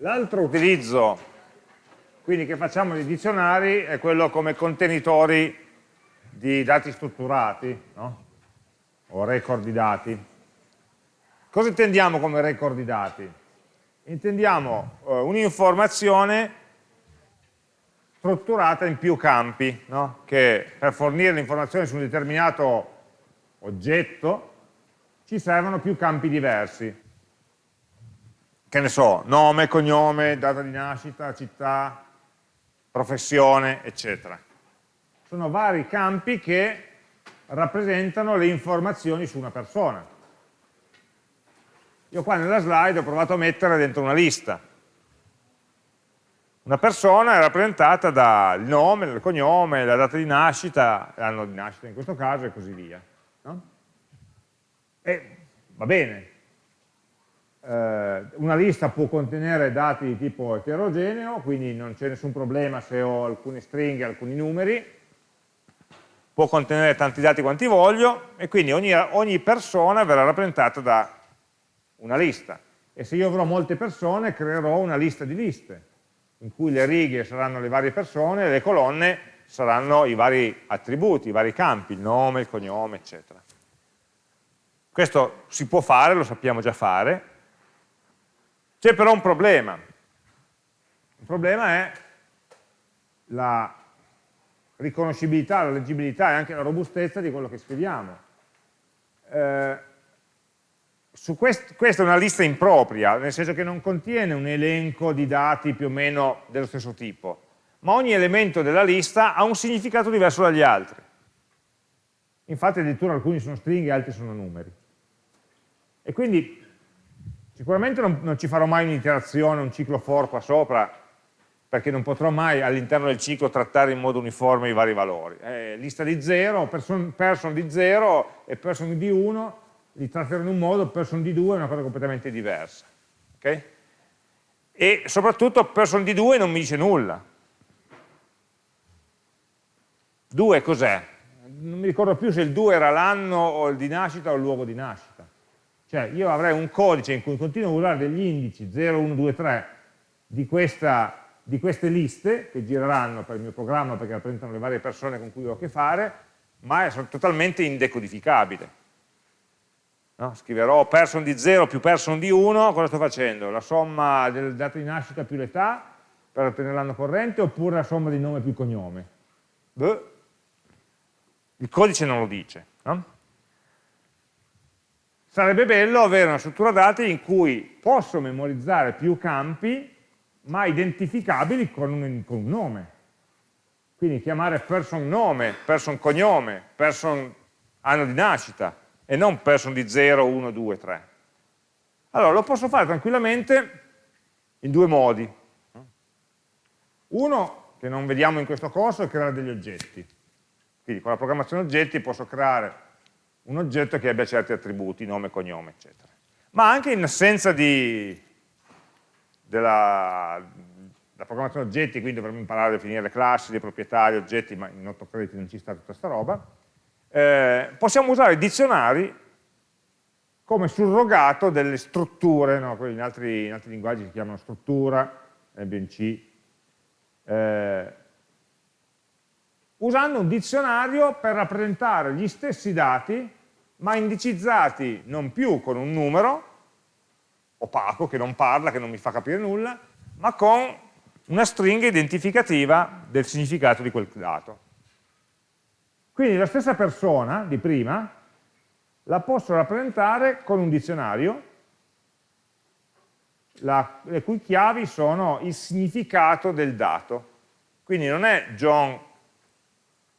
L'altro utilizzo quindi che facciamo di dizionari è quello come contenitori di dati strutturati no? o record di dati. Cosa intendiamo come record di dati? Intendiamo uh, un'informazione strutturata in più campi, no? che per fornire l'informazione su un determinato oggetto ci servono più campi diversi. Che ne so, nome, cognome, data di nascita, città, professione, eccetera. Sono vari campi che rappresentano le informazioni su una persona. Io qua nella slide ho provato a mettere dentro una lista. Una persona è rappresentata dal nome, il cognome, la data di nascita, l'anno di nascita in questo caso e così via. No? E va bene, eh, una lista può contenere dati di tipo eterogeneo, quindi non c'è nessun problema se ho alcune stringhe, alcuni numeri, può contenere tanti dati quanti voglio e quindi ogni, ogni persona verrà rappresentata da una lista. E se io avrò molte persone creerò una lista di liste, in cui le righe saranno le varie persone e le colonne saranno i vari attributi, i vari campi, il nome, il cognome, eccetera. Questo si può fare, lo sappiamo già fare, c'è però un problema. Il problema è la riconoscibilità, la leggibilità e anche la robustezza di quello che scriviamo. Eh, quest questa è una lista impropria, nel senso che non contiene un elenco di dati più o meno dello stesso tipo, ma ogni elemento della lista ha un significato diverso dagli altri. Infatti addirittura alcuni sono stringhe altri sono numeri. E quindi Sicuramente non, non ci farò mai un'iterazione, un ciclo for qua sopra, perché non potrò mai all'interno del ciclo trattare in modo uniforme i vari valori. Eh, lista di 0, person, person, di 0 e person di 1 li tratterò in un modo, person di 2 è una cosa completamente diversa. Okay? E soprattutto person di 2 non mi dice nulla. 2 cos'è? Non mi ricordo più se il 2 era l'anno o il di nascita o il luogo di nascita. Cioè io avrei un codice in cui continuo a usare degli indici 0, 1, 2, 3 di, questa, di queste liste che gireranno per il mio programma perché rappresentano le varie persone con cui ho a che fare, ma è totalmente indecodificabile. No? Scriverò person di 0 più person di 1, cosa sto facendo? La somma del dato di nascita più l'età per ottenere l'anno corrente oppure la somma di nome più cognome? Beh, il codice non lo dice. No? Sarebbe bello avere una struttura dati in cui posso memorizzare più campi, ma identificabili con un, con un nome. Quindi chiamare person nome, person cognome, person anno di nascita, e non person di 0, 1, 2, 3. Allora, lo posso fare tranquillamente in due modi. Uno, che non vediamo in questo corso, è creare degli oggetti. Quindi con la programmazione oggetti posso creare un oggetto che abbia certi attributi, nome, cognome, eccetera. Ma anche in assenza di, della, della, programmazione oggetti, quindi dovremmo imparare a definire le classi, le proprietà, gli oggetti, ma in 8 crediti non ci sta tutta questa roba, eh, possiamo usare i dizionari come surrogato delle strutture, no? in, altri, in, altri, linguaggi si chiamano struttura, BNC, eh, usando un dizionario per rappresentare gli stessi dati ma indicizzati non più con un numero opaco, che non parla, che non mi fa capire nulla, ma con una stringa identificativa del significato di quel dato. Quindi la stessa persona di prima la posso rappresentare con un dizionario, la, le cui chiavi sono il significato del dato. Quindi non è John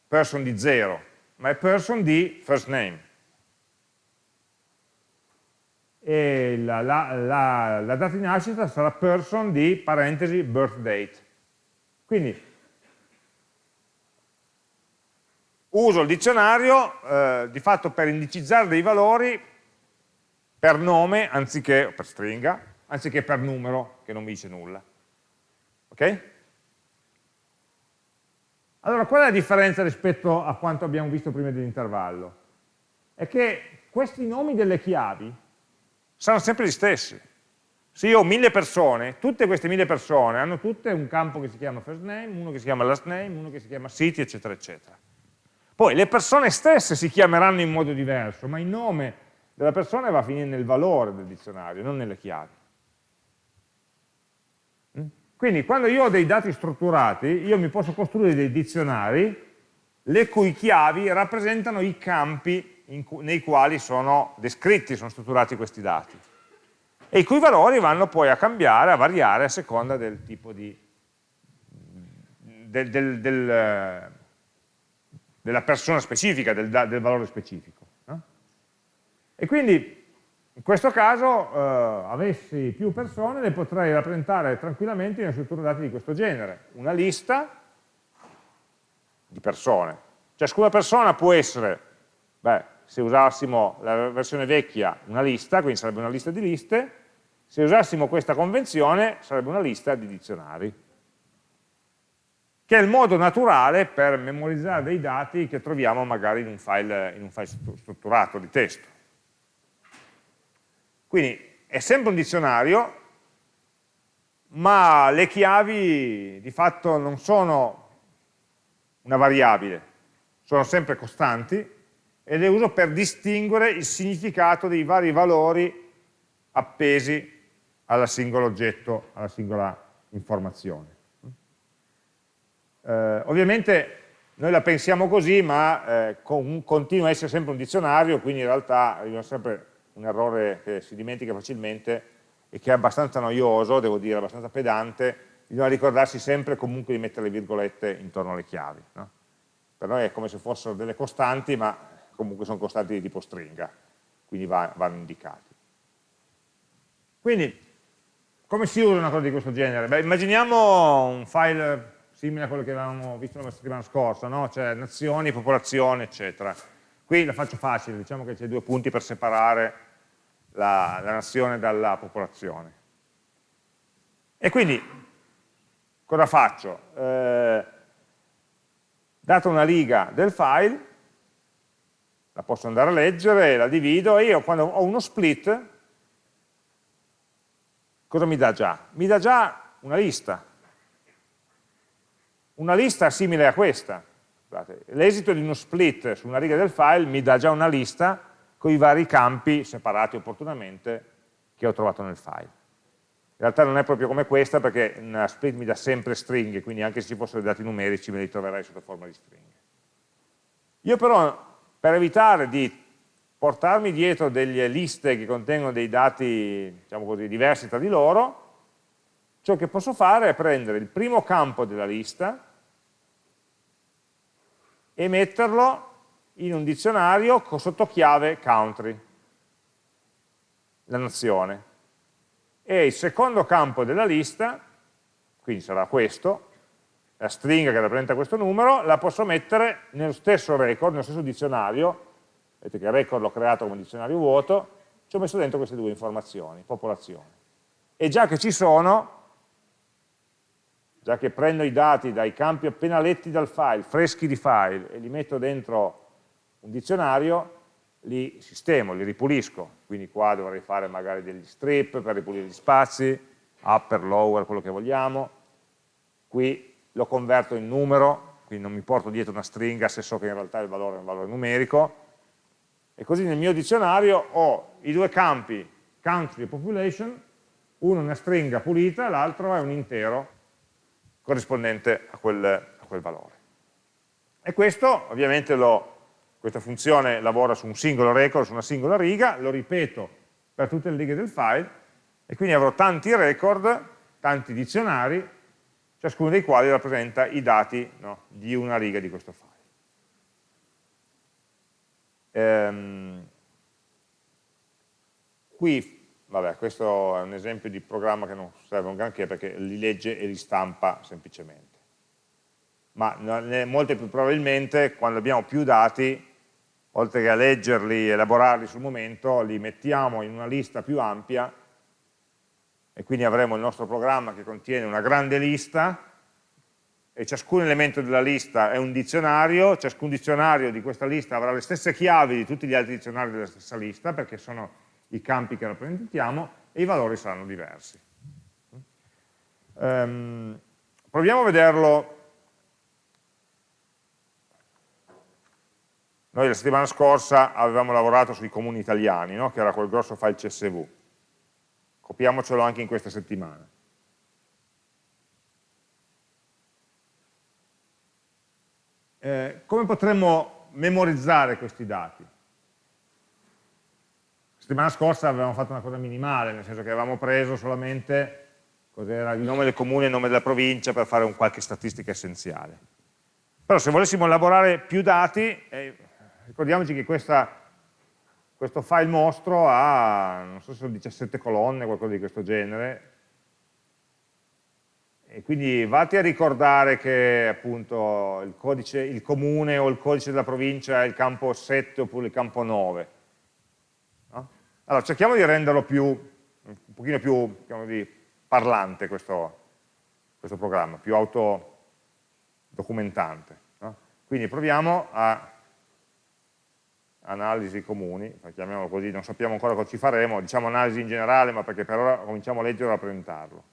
person di 0, ma è person di first name e la, la, la, la, data di nascita sarà person di parentesi birth date. Quindi uso il dizionario eh, di fatto per indicizzare dei valori per nome anziché per stringa, anziché per numero che non mi dice nulla. Ok? Allora, qual è la differenza rispetto a quanto abbiamo visto prima dell'intervallo? È che questi nomi delle chiavi saranno sempre gli stessi. Se io ho mille persone, tutte queste mille persone hanno tutte un campo che si chiama first name, uno che si chiama last name, uno che si chiama city, eccetera, eccetera. Poi le persone stesse si chiameranno in modo diverso, ma il nome della persona va a finire nel valore del dizionario, non nelle chiavi. Mm? Quindi quando io ho dei dati strutturati, io mi posso costruire dei dizionari le cui chiavi rappresentano i campi cu nei quali sono descritti, sono strutturati questi dati e i cui valori vanno poi a cambiare, a variare a seconda del tipo di del, del, del, della persona specifica, del, valore specifico. No? E quindi in questo caso eh, avessi più persone le potrei rappresentare tranquillamente in una struttura dati di questo genere, una lista di persone. Ciascuna persona può essere, beh, se usassimo la versione vecchia, una lista, quindi sarebbe una lista di liste, se usassimo questa convenzione sarebbe una lista di dizionari, che è il modo naturale per memorizzare dei dati che troviamo magari in un file, in un file strutturato di testo. Quindi è sempre un dizionario, ma le chiavi di fatto non sono una variabile, sono sempre costanti e le uso per distinguere il significato dei vari valori appesi al singolo oggetto, alla singola informazione. Eh, ovviamente noi la pensiamo così, ma eh, con, continua a essere sempre un dizionario, quindi in realtà arriva sempre un errore che si dimentica facilmente e che è abbastanza noioso, devo dire, abbastanza pedante, bisogna ricordarsi sempre comunque di mettere le virgolette intorno alle chiavi. No? per noi è come se fossero delle costanti, ma comunque sono costanti di tipo stringa, quindi va, vanno indicati. Quindi, come si usa una cosa di questo genere? Beh, immaginiamo un file simile a quello che avevamo visto la settimana scorsa, no? cioè nazioni, popolazione, eccetera. Qui la faccio facile, diciamo che c'è due punti per separare la, la nazione dalla popolazione. E quindi, cosa faccio? Eh, data una riga del file, la posso andare a leggere, la divido e io quando ho uno split, cosa mi dà già? Mi dà già una lista. Una lista simile a questa. L'esito di uno split su una riga del file mi dà già una lista con i vari campi separati opportunamente che ho trovato nel file. In realtà non è proprio come questa perché una split mi dà sempre stringhe, quindi anche se ci fossero dati numerici me li troverei sotto forma di stringhe. Io però, per evitare di portarmi dietro delle liste che contengono dei dati, diciamo così, diversi tra di loro, ciò che posso fare è prendere il primo campo della lista e metterlo in un dizionario sotto chiave country, la nazione. E il secondo campo della lista, quindi sarà questo, la stringa che rappresenta questo numero, la posso mettere nello stesso record, nello stesso dizionario, vedete che il record l'ho creato come dizionario vuoto, ci ho messo dentro queste due informazioni, popolazione. E già che ci sono, già che prendo i dati dai campi appena letti dal file, freschi di file, e li metto dentro un dizionario, li sistemo, li ripulisco, quindi qua dovrei fare magari degli strip per ripulire gli spazi, upper, lower, quello che vogliamo, qui lo converto in numero, quindi non mi porto dietro una stringa se so che in realtà il valore è un valore numerico, e così nel mio dizionario ho i due campi country e population, uno è una stringa pulita, l'altro è un intero corrispondente a quel, a quel valore. E questo ovviamente lo questa funzione lavora su un singolo record, su una singola riga, lo ripeto per tutte le righe del file, e quindi avrò tanti record, tanti dizionari, ciascuno dei quali rappresenta i dati no, di una riga di questo file. Ehm, qui, vabbè, questo è un esempio di programma che non serve un granché perché li legge e li stampa semplicemente. Ma molto più probabilmente quando abbiamo più dati oltre che a leggerli elaborarli sul momento, li mettiamo in una lista più ampia e quindi avremo il nostro programma che contiene una grande lista e ciascun elemento della lista è un dizionario, ciascun dizionario di questa lista avrà le stesse chiavi di tutti gli altri dizionari della stessa lista perché sono i campi che rappresentiamo e i valori saranno diversi. Um, proviamo a vederlo. Noi la settimana scorsa avevamo lavorato sui comuni italiani, no? che era quel grosso file CSV. Copiamocelo anche in questa settimana. Eh, come potremmo memorizzare questi dati? La settimana scorsa avevamo fatto una cosa minimale, nel senso che avevamo preso solamente il nome del comune e il nome della provincia per fare un qualche statistica essenziale. Però se volessimo elaborare più dati, eh, ricordiamoci che questa, questo file mostro ha, non so se sono 17 colonne, qualcosa di questo genere, e quindi vatti a ricordare che appunto il, codice, il comune o il codice della provincia è il campo 7 oppure il campo 9. No? Allora cerchiamo di renderlo più, un pochino più di, parlante questo, questo, programma, più autodocumentante. No? Quindi proviamo a analisi comuni, chiamiamolo così, non sappiamo ancora cosa ci faremo, diciamo analisi in generale, ma perché per ora cominciamo a leggere e a rappresentarlo.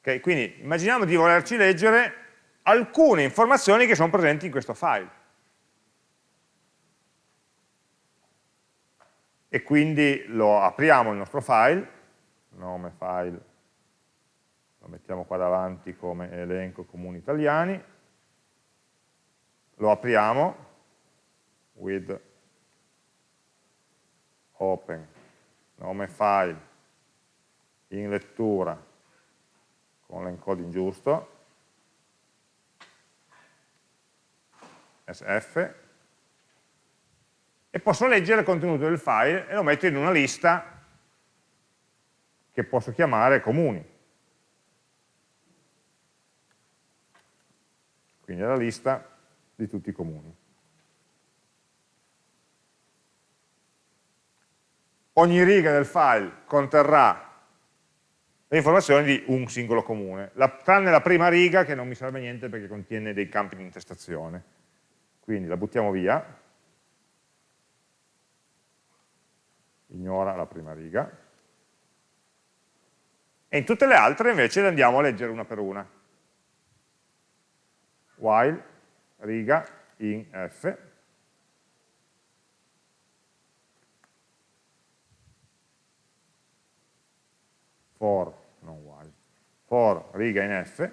Okay, quindi immaginiamo di volerci leggere alcune informazioni che sono presenti in questo file. E quindi lo apriamo il nostro file, nome file, lo mettiamo qua davanti come elenco comuni italiani, lo apriamo with open, nome file, in lettura, con l'encoding giusto, SF, e posso leggere il contenuto del file e lo metto in una lista che posso chiamare comuni. Quindi la lista di tutti i comuni. Ogni riga del file conterrà le informazioni di un singolo comune, la, tranne la prima riga che non mi serve niente perché contiene dei campi di intestazione. Quindi la buttiamo via, ignora la prima riga, e in tutte le altre invece le andiamo a leggere una per una. While, riga, in f, for for riga in F,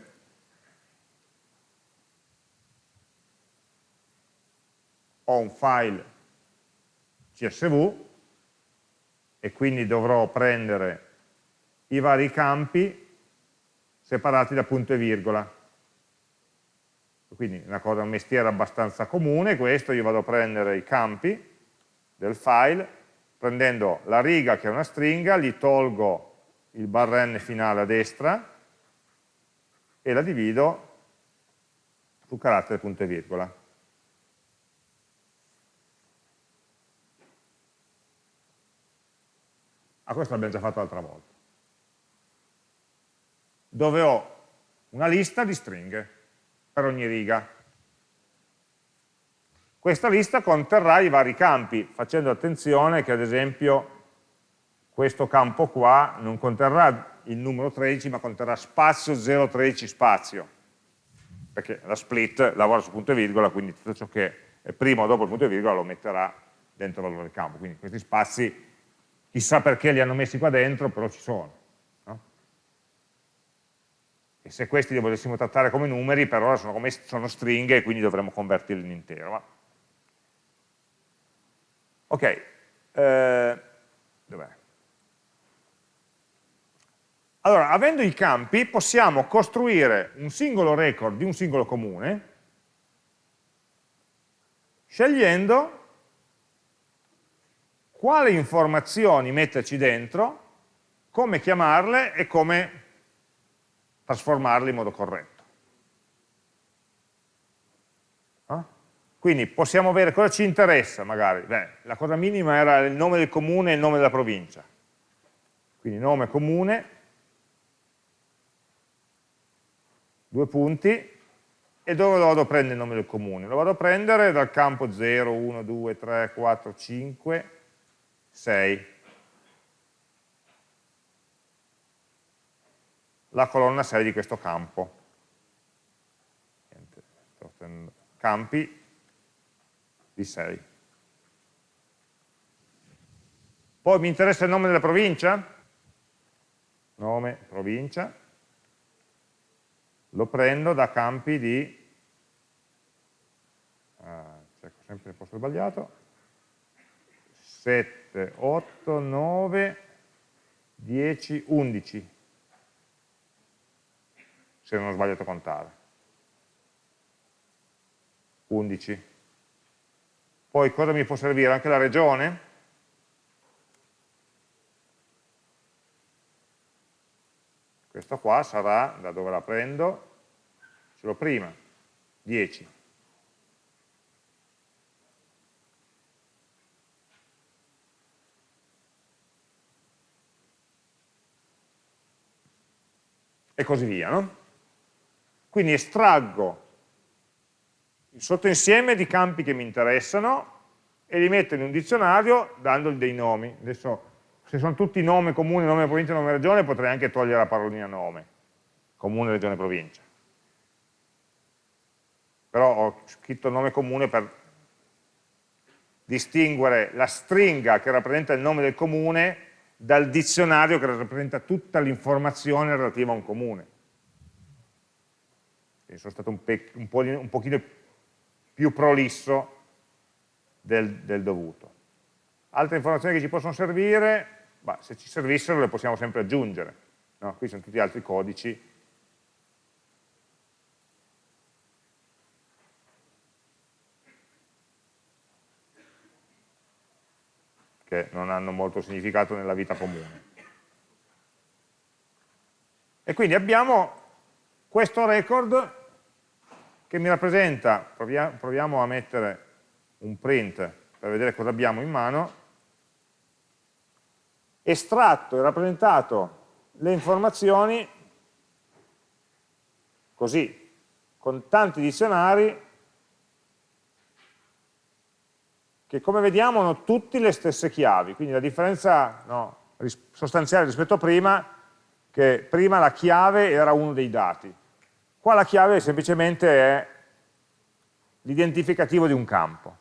ho un file CSV e quindi dovrò prendere i vari campi separati da punto e virgola. Quindi una cosa, un mestiere abbastanza comune, questo io vado a prendere i campi del file, prendendo la riga che è una stringa, gli tolgo il barra n finale a destra e la divido su carattere punto e virgola. Ah, questo l'abbiamo già fatto l'altra volta. Dove ho una lista di stringhe per ogni riga. Questa lista conterrà i vari campi, facendo attenzione che ad esempio questo campo qua non conterrà il numero 13 ma conterrà spazio 013 spazio perché la split lavora su punto e virgola quindi tutto ciò che è prima o dopo il punto e virgola lo metterà dentro il valore del campo quindi questi spazi chissà perché li hanno messi qua dentro però ci sono no? Se questi li volessimo trattare come numeri per ora sono, come, sono stringhe e quindi dovremmo convertirli in intero ok eh, dov'è? Allora, avendo i campi, possiamo costruire un singolo record di un singolo comune, scegliendo quali informazioni metterci dentro, come chiamarle e come trasformarle in modo corretto. Quindi possiamo avere cosa ci interessa magari. Beh, la cosa minima era il nome del comune e il nome della provincia. Quindi nome comune due punti, e dove lo vado a prendere il nome del comune? Lo vado a prendere dal campo 0, 1, 2, 3, 4, 5, 6. La colonna 6 di questo campo. Campi di 6. Poi mi interessa il nome della provincia? Nome, provincia. Lo prendo da campi di... Ah, cerco sempre il posto sbagliato. 7, 8, 9, 10, 11. Se non ho sbagliato a contare. 11. Poi cosa mi può servire? Anche la regione? Questo qua sarà, da dove la prendo, ce l'ho prima, 10. E così via, no? Quindi estraggo il sottoinsieme di campi che mi interessano e li metto in un dizionario dandogli dei nomi. Adesso se sono tutti nome comune, nome provincia, nome regione, potrei anche togliere la parolina nome, comune, regione, provincia. Però ho scritto nome comune per distinguere la stringa che rappresenta il nome del comune dal dizionario che rappresenta tutta l'informazione relativa a un comune. Quindi sono stato un, un, po un pochino più prolisso del, del dovuto. Altre informazioni che ci possono servire, ma se ci servissero le possiamo sempre aggiungere. No? Qui sono tutti altri codici che non hanno molto significato nella vita comune. E quindi abbiamo questo record che mi rappresenta, proviamo a mettere un print per vedere cosa abbiamo in mano, estratto e rappresentato le informazioni così, con tanti dizionari che come vediamo hanno tutti le stesse chiavi, quindi la differenza no, sostanziale rispetto a prima, che prima la chiave era uno dei dati, qua la chiave semplicemente è l'identificativo di un campo.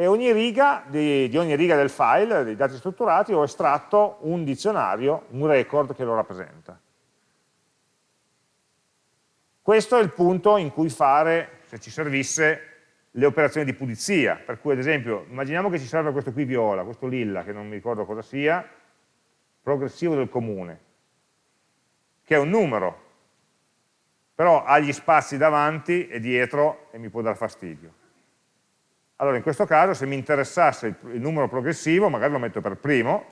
e ogni riga di, di, ogni riga del file, dei dati strutturati, ho estratto un dizionario, un record che lo rappresenta. Questo è il punto in cui fare, se ci servisse, le operazioni di pulizia, per cui ad esempio, immaginiamo che ci serve questo qui viola, questo lilla, che non mi ricordo cosa sia, progressivo del comune, che è un numero, però ha gli spazi davanti e dietro e mi può dar fastidio. Allora in questo caso se mi interessasse il, il numero progressivo, magari lo metto per primo,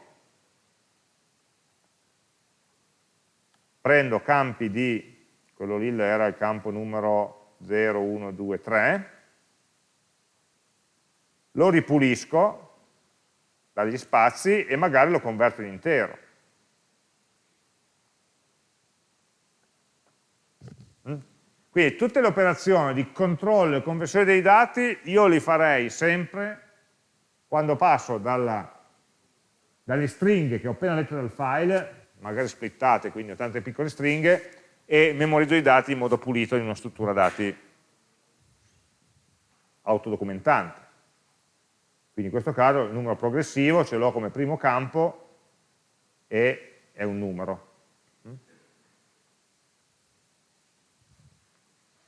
prendo campi di, quello lì era il campo numero 0, 1, 2, 3, lo ripulisco dagli spazi e magari lo converto in intero. Quindi tutte le operazioni di controllo e conversione dei dati io li farei sempre quando passo dalla, dalle stringhe che ho appena letto dal file, magari splittate, quindi ho tante piccole stringhe, e memorizzo i dati in modo pulito in una struttura dati autodocumentante. Quindi in questo caso il numero progressivo ce l'ho come primo campo e è un numero.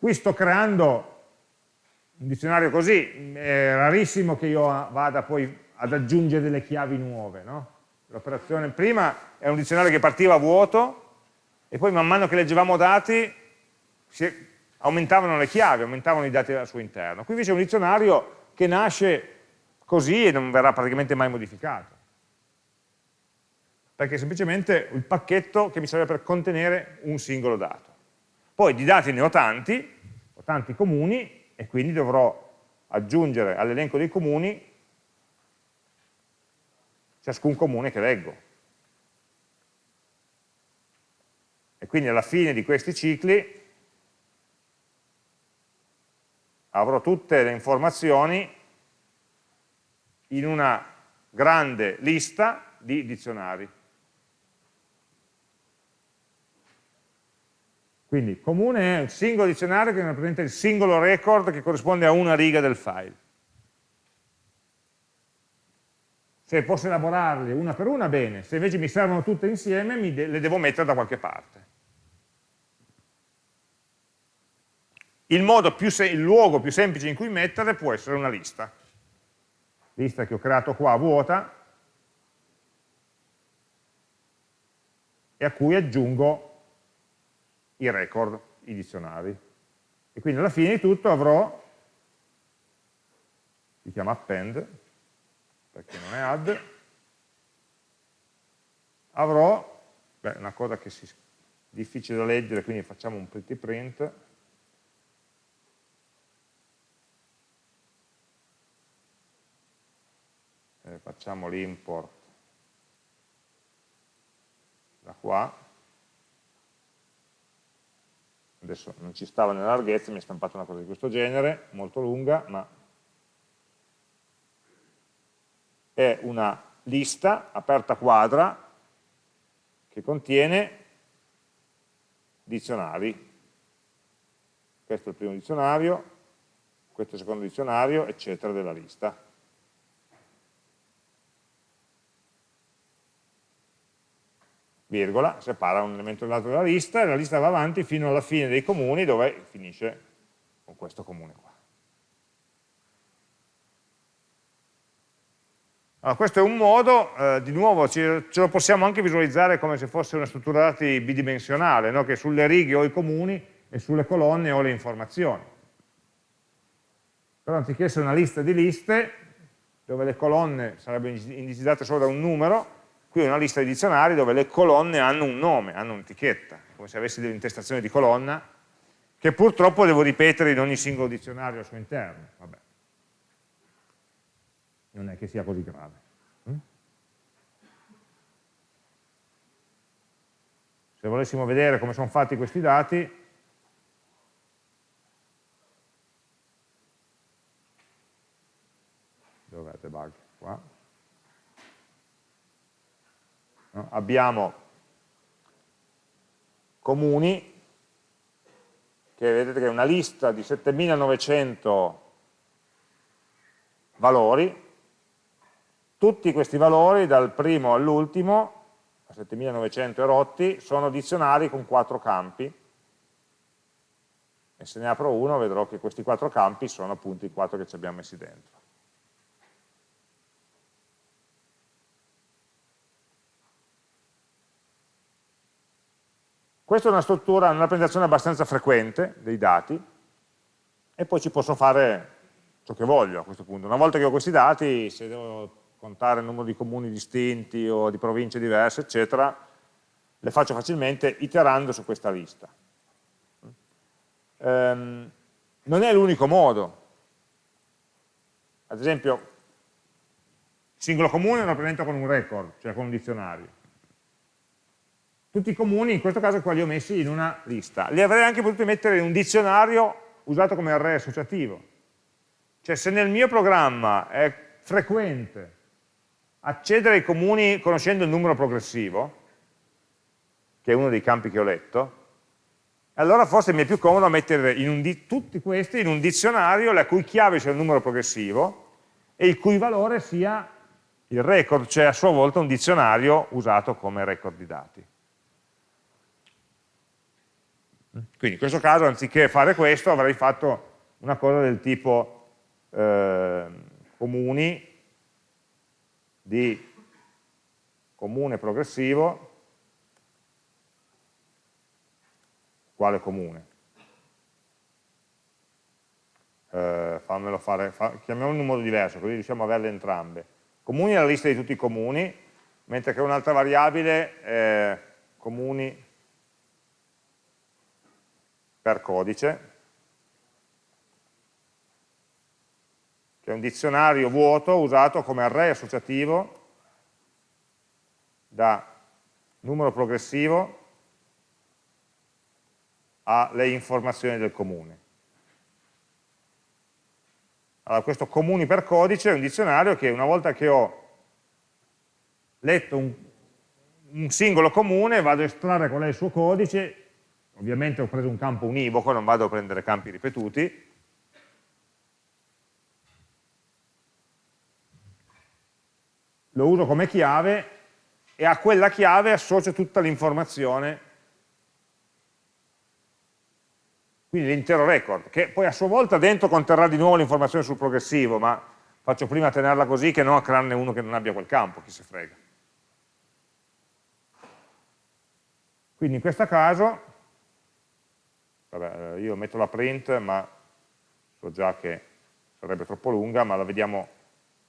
Qui sto creando un dizionario così, è rarissimo che io vada poi ad aggiungere delle chiavi nuove. No? L'operazione prima è un dizionario che partiva vuoto e poi man mano che leggevamo dati aumentavano le chiavi, aumentavano i dati al suo interno. Qui invece è un dizionario che nasce così e non verrà praticamente mai modificato. Perché è semplicemente il pacchetto che mi serve per contenere un singolo dato. Poi di dati ne ho tanti, ho tanti comuni e quindi dovrò aggiungere all'elenco dei comuni ciascun comune che leggo. E quindi alla fine di questi cicli avrò tutte le informazioni in una grande lista di dizionari. Quindi comune è un singolo dizionario che rappresenta il singolo record che corrisponde a una riga del file. Se posso elaborarli una per una, bene. Se invece mi servono tutte insieme, de le devo mettere da qualche parte. Il, il luogo più semplice in cui metterle può essere una lista. Lista che ho creato qua, vuota, e a cui aggiungo i record, i dizionari. E quindi alla fine di tutto avrò, si chiama append, perché non è add, avrò, beh, una cosa che è difficile da leggere, quindi facciamo un pretty print, eh, facciamo l'import da qua, adesso non ci stava nella larghezza, mi è stampata una cosa di questo genere, molto lunga, ma è una lista aperta quadra che contiene dizionari. Questo è il primo dizionario, questo è il secondo dizionario, eccetera, della lista. Virgola, separa un elemento dall'altro della lista e la lista va avanti fino alla fine dei comuni dove finisce con questo comune qua. Allora, questo è un modo, eh, di nuovo ce, ce, lo possiamo anche visualizzare come se fosse una struttura dati bidimensionale, no? che sulle righe ho i comuni e sulle colonne ho le informazioni. Però anziché essere una lista di liste, dove le colonne sarebbero indicizzate solo da un numero, Qui è una lista di dizionari dove le colonne hanno un nome, hanno un'etichetta, come se avessi dell'intestazione di colonna, che purtroppo devo ripetere in ogni singolo dizionario al suo interno. Vabbè. Non è che sia così grave. Mm? Se volessimo vedere come sono fatti questi dati, dov'è debug? Qua no? Abbiamo comuni che vedete che è una lista di 7900 valori, tutti questi valori dal primo all'ultimo, a 7900 erotti, sono dizionari con quattro campi, e se ne apro uno vedrò che questi quattro campi sono appunto i quattro che ci abbiamo messi dentro. Questa è una struttura, una rappresentazione abbastanza frequente dei dati e poi ci posso fare ciò che voglio a questo punto. Una volta che ho questi dati, se devo contare il numero di comuni distinti o di province diverse, eccetera, le faccio facilmente iterando su questa lista. Um, non è l'unico modo. Ad esempio, singolo comune lo rappresento con un record, cioè con un dizionario tutti i comuni, in questo caso qua li ho messi in una lista. Li avrei anche potuti mettere in un dizionario usato come array associativo. Cioè se nel mio programma è frequente accedere ai comuni conoscendo il numero progressivo, che è uno dei campi che ho letto, allora forse mi è più comodo mettere tutti questi in un dizionario la cui chiave sia il numero progressivo e il cui valore sia il record, cioè a sua volta un dizionario usato come record di dati. Quindi in questo caso anziché fare questo avrei fatto una cosa del tipo eh, comuni di comune progressivo quale comune. Eh, fammelo fare, fa, chiamiamolo in un modo diverso, così riusciamo a averle entrambe. Comuni è la lista di tutti i comuni, mentre che un'altra variabile è comuni per codice, che è un dizionario vuoto usato come array associativo da numero progressivo alle informazioni del comune. Allora, questo comuni per codice è un dizionario che una volta che ho letto un, un singolo comune vado a estrarre qual è il suo codice, ovviamente ho preso un campo univoco, non vado a prendere campi ripetuti, lo uso come chiave e a quella chiave associo tutta l'informazione, quindi l'intero record, che poi a sua volta dentro conterrà di nuovo l'informazione sul progressivo, ma faccio prima tenerla così che non a crearne uno che non abbia quel campo, chi se frega. Quindi in questo caso, vabbè, io metto la print, ma so già che sarebbe troppo lunga, ma la vediamo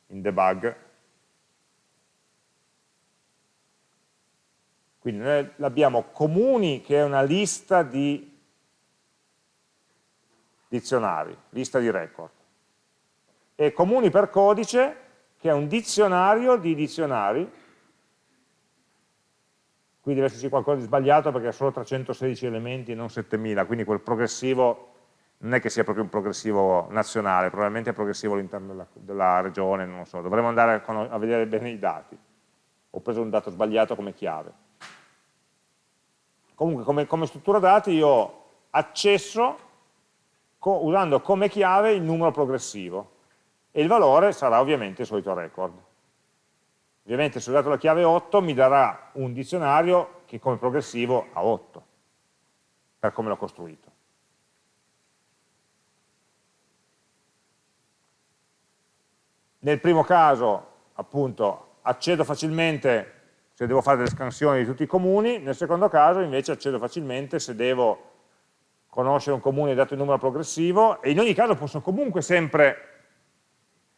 in debug. Quindi noi abbiamo comuni che è una lista di dizionari, lista di record, e comuni per codice che è un dizionario di dizionari, qui deve esserci qualcosa di sbagliato perché ha solo 316 elementi e non 7000, quindi quel progressivo non è che sia proprio un progressivo nazionale, probabilmente è progressivo all'interno della, della, regione, non lo so, dovremmo andare a, a vedere bene i dati. Ho preso un dato sbagliato come chiave. Comunque come, come struttura dati io accesso co usando come chiave il numero progressivo e il valore sarà ovviamente il solito record. Ovviamente se ho dato la chiave 8 mi darà un dizionario che come progressivo ha 8, per come l'ho costruito. Nel primo caso, appunto, accedo facilmente se devo fare delle scansioni di tutti i comuni, nel secondo caso invece accedo facilmente se devo conoscere un comune dato il numero progressivo e in ogni caso posso comunque sempre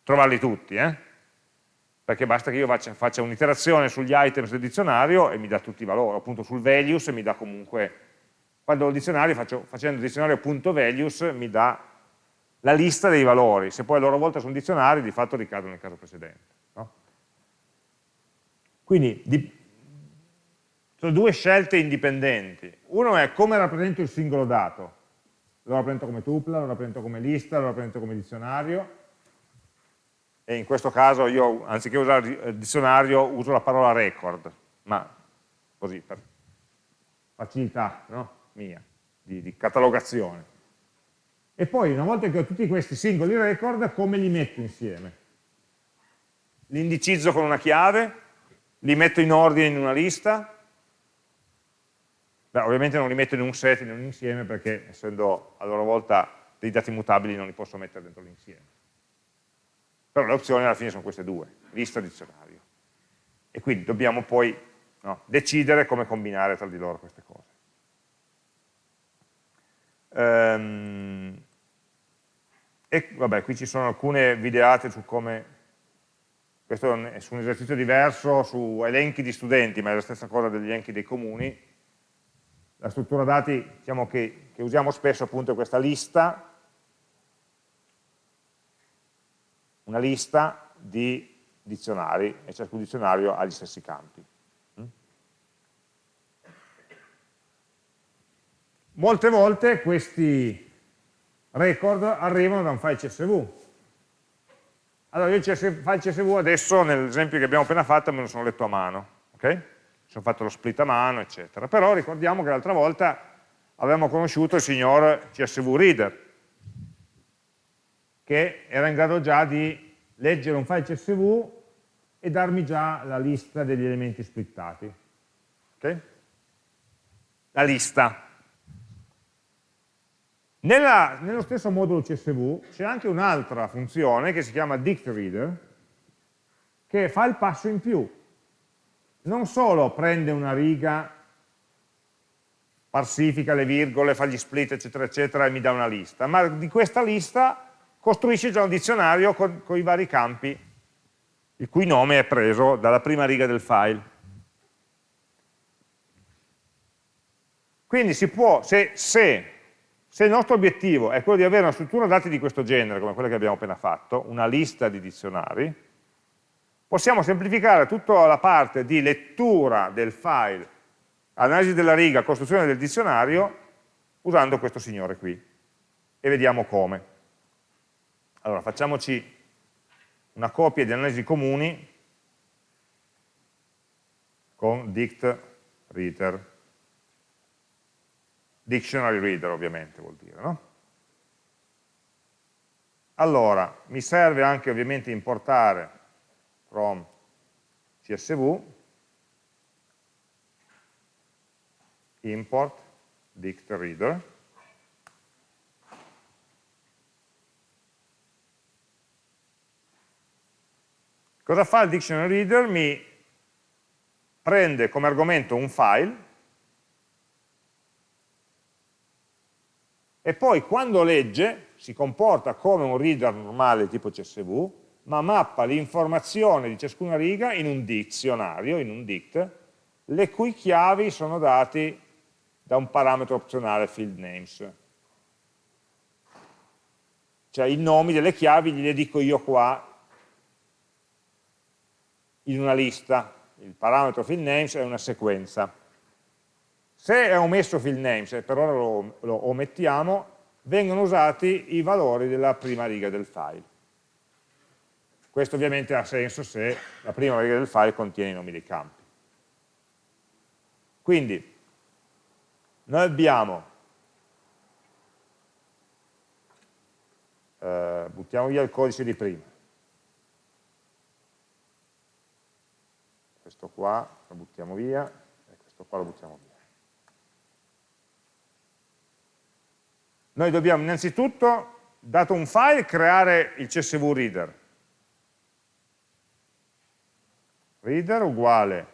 trovarli tutti, eh? Perché basta che io faccia, faccia un'iterazione sugli items del dizionario e mi dà tutti i valori, appunto sul values mi dà comunque, quando ho il dizionario faccio, facendo dizionario.values mi dà la lista dei valori, se poi a loro volta sono dizionari di fatto ricadono nel caso precedente. Quindi di, sono due scelte indipendenti. Uno è come rappresento il singolo dato. Lo rappresento come tuple, lo rappresento come lista, lo rappresento come dizionario. E in questo caso io, anziché usare il dizionario, uso la parola record, ma così, per facilità no? mia, di, di catalogazione. E poi, una volta che ho tutti questi singoli record, come li metto insieme? Li indicizzo con una chiave, li metto in ordine in una lista, Beh, ovviamente non li metto in un set, in un insieme, perché essendo a loro volta dei dati mutabili non li posso mettere dentro l'insieme. Però le opzioni alla fine sono queste due, lista e dizionario. E quindi dobbiamo poi no, decidere come combinare tra di loro queste cose. Ehm, e vabbè, qui ci sono alcune videate su come questo è su un esercizio diverso, su elenchi di studenti, ma è la stessa cosa degli elenchi dei comuni. La struttura dati diciamo che, che usiamo spesso appunto è questa lista, una lista di dizionari e ciascun dizionario ha gli stessi campi. Mm? Molte volte questi record arrivano da un file CSV, allora io il file CSV adesso, nell'esempio che abbiamo appena fatto, me lo sono letto a mano, ok? Sono fatto lo split a mano, eccetera. Però ricordiamo che l'altra volta avevamo conosciuto il signor CSV Reader, che era in grado già di leggere un file CSV e darmi già la lista degli elementi splittati. Okay? La lista. Nella, nello stesso modulo CSV c'è anche un'altra funzione che si chiama dictReader che fa il passo in più. Non solo prende una riga, parsifica le virgole, fa gli split eccetera eccetera e mi dà una lista, ma di questa lista costruisce già un dizionario con, con i vari campi il cui nome è preso dalla prima riga del file. Quindi si può, se, se se il nostro obiettivo è quello di avere una struttura dati di questo genere, come quella che abbiamo appena fatto, una lista di dizionari, possiamo semplificare tutta la parte di lettura del file, analisi della riga, costruzione del dizionario, usando questo signore qui. E vediamo come. Allora, facciamoci una copia di analisi comuni con dict reader. Dictionary reader ovviamente vuol dire, no? Allora, mi serve anche ovviamente importare from csv import dict reader Cosa fa il dictionary reader? Mi prende come argomento un file e poi quando legge si comporta come un reader normale tipo CSV, ma mappa l'informazione di ciascuna riga in un dizionario, in un dict, le cui chiavi sono dati da un parametro opzionale field names. Cioè i nomi delle chiavi gliele dico io qua in una lista, il parametro field names è una sequenza. Se è omesso field names, e per ora lo, lo omettiamo, vengono usati i valori della prima riga del file. Questo ovviamente ha senso se la prima riga del file contiene i nomi dei campi. Quindi, noi abbiamo, eh, buttiamo via il codice di prima, questo qua lo buttiamo via e questo qua lo buttiamo via. Noi dobbiamo innanzitutto, dato un file, creare il CSV reader. Reader uguale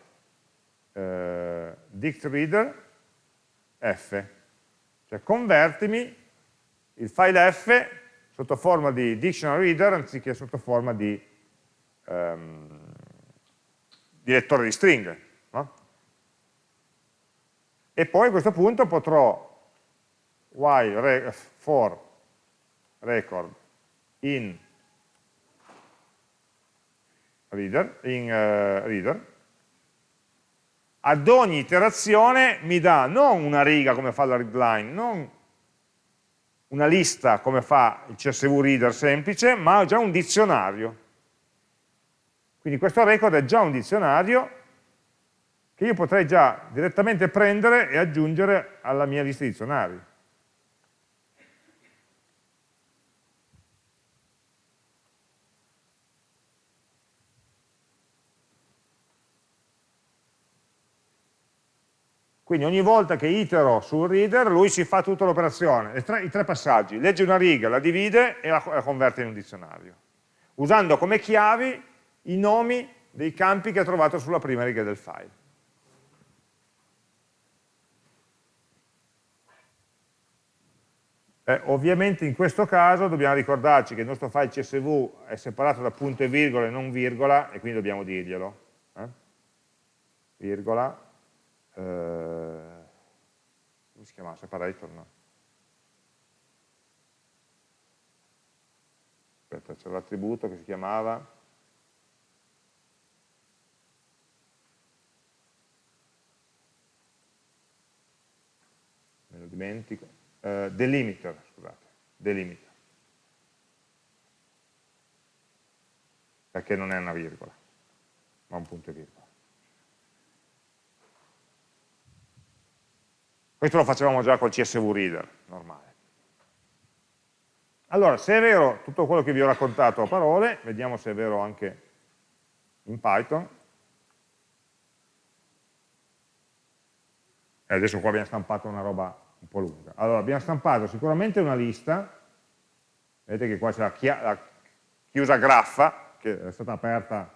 eh, dict reader f, cioè convertimi il file f sotto forma di dictionary reader anziché sotto forma di um, di lettore di stringhe. No? E poi a questo punto potrò while re, for record in reader, in, uh, reader, ad ogni iterazione mi dà non una riga come fa la readline, non una lista come fa il CSV reader semplice, ma già un dizionario quindi questo record è già un dizionario che io potrei già direttamente prendere e aggiungere alla mia lista di dizionari. Quindi ogni volta che itero sul reader, lui si fa tutta l'operazione, i tre passaggi, legge una riga, la divide e la, converte in un dizionario, usando come chiavi i nomi dei campi che ha trovato sulla prima riga del file. Eh, ovviamente in questo caso dobbiamo ricordarci che il nostro file CSV è separato da punto e virgola e non virgola, e quindi dobbiamo dirglielo. Eh? Virgola, eh, come si chiama? Separator? No. Aspetta, c'è l'attributo che si chiamava dimentico, eh, delimiter, scusate, delimiter. Perché non è una virgola, ma un punto e virgola. Questo lo facevamo già col CSV Reader, normale. Allora, se è vero tutto quello che vi ho raccontato a parole, vediamo se è vero anche in Python. E adesso qua abbiamo stampato una roba un po' lunga. Allora, abbiamo stampato sicuramente una lista, vedete che qua c'è la, la chiusa graffa, che è stata aperta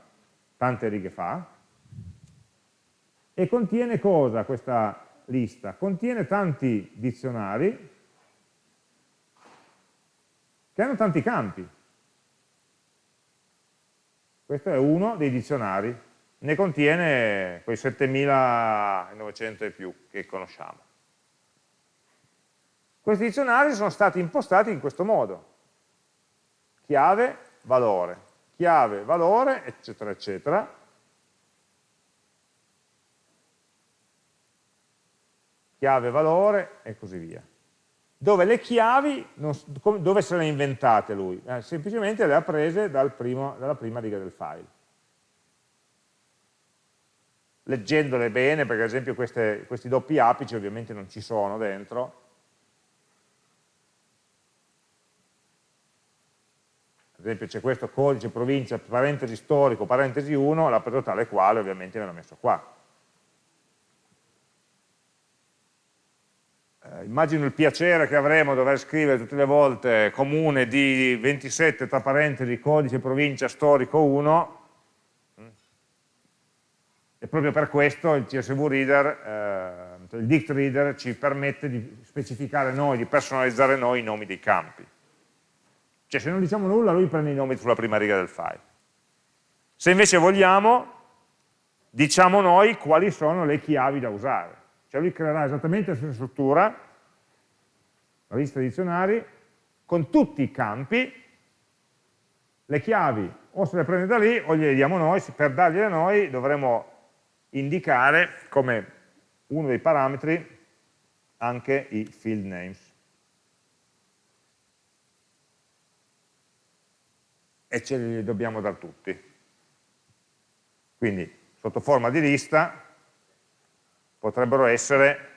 tante righe fa, e contiene cosa questa lista? Contiene tanti dizionari che hanno tanti campi. Questo è uno dei dizionari, ne contiene quei 7900 e più che conosciamo. Questi dizionari sono stati impostati in questo modo. Chiave, valore, chiave, valore, eccetera, eccetera. Chiave, valore e così via. dove le chiavi, non, dove se le ha inventate lui? Eh, semplicemente le ha prese dal primo, dalla prima riga del file. Leggendole bene, perché ad esempio queste, questi doppi apici ovviamente non ci sono dentro, ad esempio c'è questo codice provincia, parentesi storico, parentesi 1, l'ha preso tale quale ovviamente me l'ha messo qua. Eh, immagino il piacere che avremo dover scrivere tutte le volte comune di 27 tra parentesi codice provincia storico 1 e proprio per questo il CSV Reader, eh, il dict reader ci permette di specificare noi, di personalizzare noi i nomi dei campi. Cioè se non diciamo nulla lui prende i nomi sulla prima riga del file. Se invece vogliamo, diciamo noi quali sono le chiavi da usare. Cioè lui creerà esattamente la stessa struttura, la lista di dizionari, con tutti i campi, le chiavi o se le prende da lì o gliele diamo noi, per dargliele noi dovremo indicare come uno dei parametri anche i field names. E ce li dobbiamo dar tutti. Quindi sotto forma di lista potrebbero essere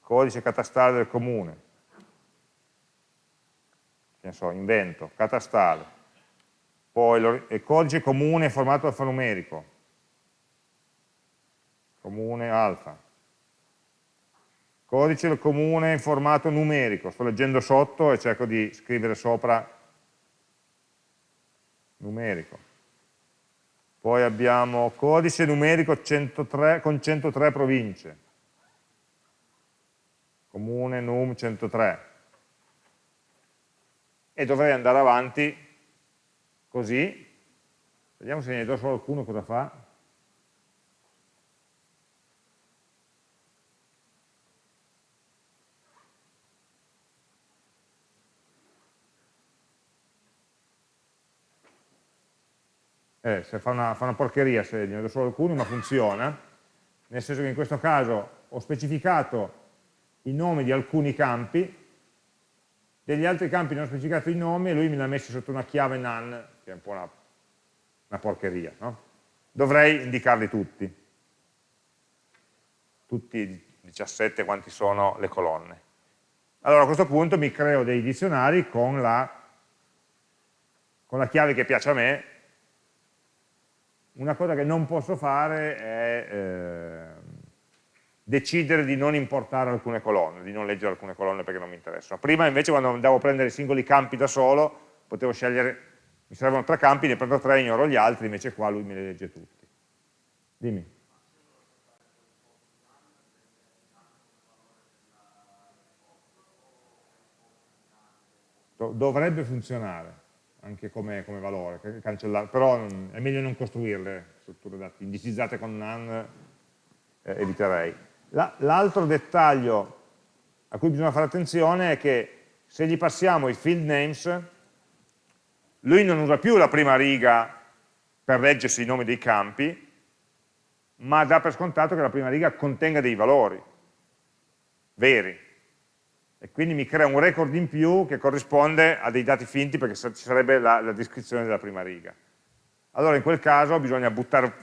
codice catastale del comune, che ne so, invento, catastale, poi il codice comune formato alfanumerico, comune alfa, codice del comune in formato numerico, sto leggendo sotto e cerco di scrivere sopra numerico, poi abbiamo codice numerico 103, con 103 province, comune num 103. E dovrei andare avanti così. Vediamo se ne do solo alcuno cosa fa. Eh, fa una, fa una, porcheria se ne do solo alcuni, ma funziona, nel senso che in questo caso ho specificato i nomi di alcuni campi, degli altri campi non ho specificato i nomi e lui me li ha messi sotto una chiave none, che è un po' una, una porcheria. No? Dovrei indicarli tutti, tutti i 17 quanti sono le colonne. Allora a questo punto mi creo dei dizionari con la, con la chiave che piace a me una cosa che non posso fare è eh, decidere di non importare alcune colonne, di non leggere alcune colonne perché non mi interessano. Prima invece quando andavo a prendere i singoli campi da solo, potevo scegliere, mi servono tre campi, ne prendo tre, ignoro gli altri, invece qua lui me li legge tutti. Dimmi. Dovrebbe funzionare anche come, come valore, però è meglio non costruirle strutture dati indicizzate con none, eh, eviterei. L'altro dettaglio a cui bisogna fare attenzione è che se gli passiamo i field names, lui non usa più la prima riga per leggersi i nomi dei campi, ma dà per scontato che la prima riga contenga dei valori veri, e quindi mi crea un record in più che corrisponde a dei dati finti perché ci sarebbe la, la descrizione della prima riga. Allora in quel caso bisogna buttare,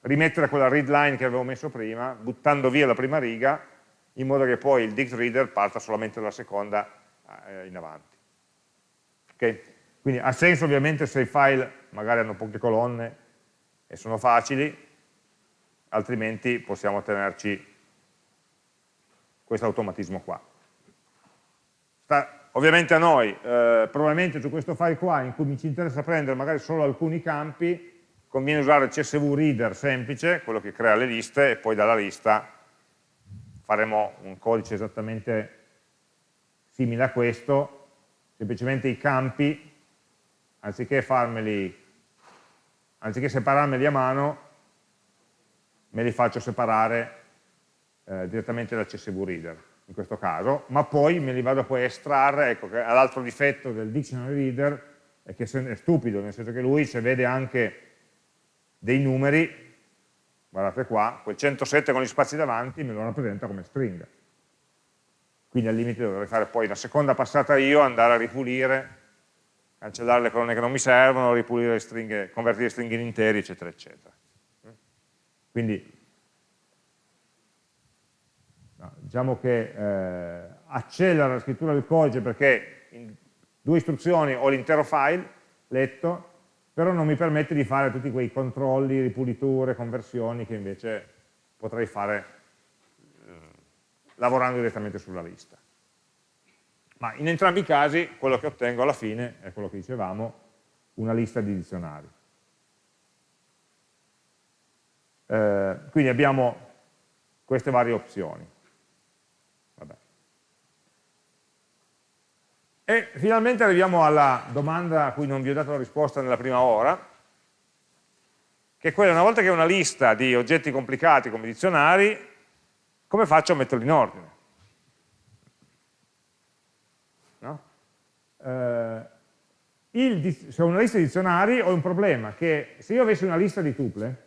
rimettere quella read line che avevo messo prima, buttando via la prima riga, in modo che poi il dict reader parta solamente dalla seconda eh, in avanti. Okay? Quindi ha senso ovviamente se i file magari hanno poche colonne e sono facili, altrimenti possiamo tenerci questo automatismo qua sta ovviamente a noi, eh, probabilmente su questo file qua in cui mi ci interessa prendere magari solo alcuni campi, conviene usare il CSV Reader semplice, quello che crea le liste, e poi dalla lista faremo un codice esattamente simile a questo, semplicemente i campi, anziché farmeli, anziché separarmeli a mano, me li faccio separare eh, direttamente dal CSV Reader in questo caso, ma poi me li vado poi a estrarre, ecco che l'altro difetto del dictionary reader è che è stupido, nel senso che lui se vede anche dei numeri, guardate qua, quel 107 con gli spazi davanti me lo rappresenta come stringa. quindi al limite dovrei fare poi la seconda passata io, andare a ripulire, cancellare le colonne che non mi servono, ripulire le stringhe, convertire le stringhe in interi, eccetera, eccetera. Quindi diciamo che eh, accelera la scrittura del codice perché in due istruzioni ho l'intero file letto, però non mi permette di fare tutti quei controlli, ripuliture, conversioni che invece potrei fare eh, lavorando direttamente sulla lista. Ma in entrambi i casi quello che ottengo alla fine è quello che dicevamo, una lista di dizionari. Eh, quindi abbiamo queste varie opzioni. E finalmente arriviamo alla domanda a cui non vi ho dato la risposta nella prima ora, che è quella, una volta che ho una lista di oggetti complicati come dizionari, come faccio a metterli in ordine? No? Eh, il, se ho una lista di dizionari ho un problema, che se io avessi una lista di tuple,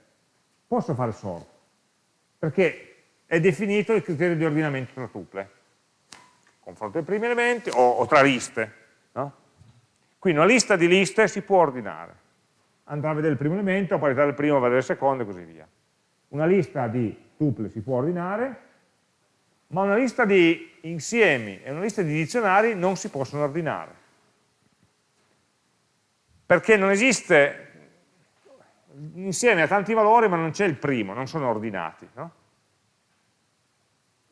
posso fare sort, perché è definito il criterio di ordinamento tra tuple, confronto dei primi elementi o, o tra liste. No? Quindi una lista di liste si può ordinare andrà a vedere il primo elemento, a parità del primo a vedere il secondo e così via. Una lista di tuple si può ordinare, ma una lista di insiemi e una lista di dizionari non si possono ordinare. Perché non esiste, insieme a tanti valori ma non c'è il primo, non sono ordinati. No?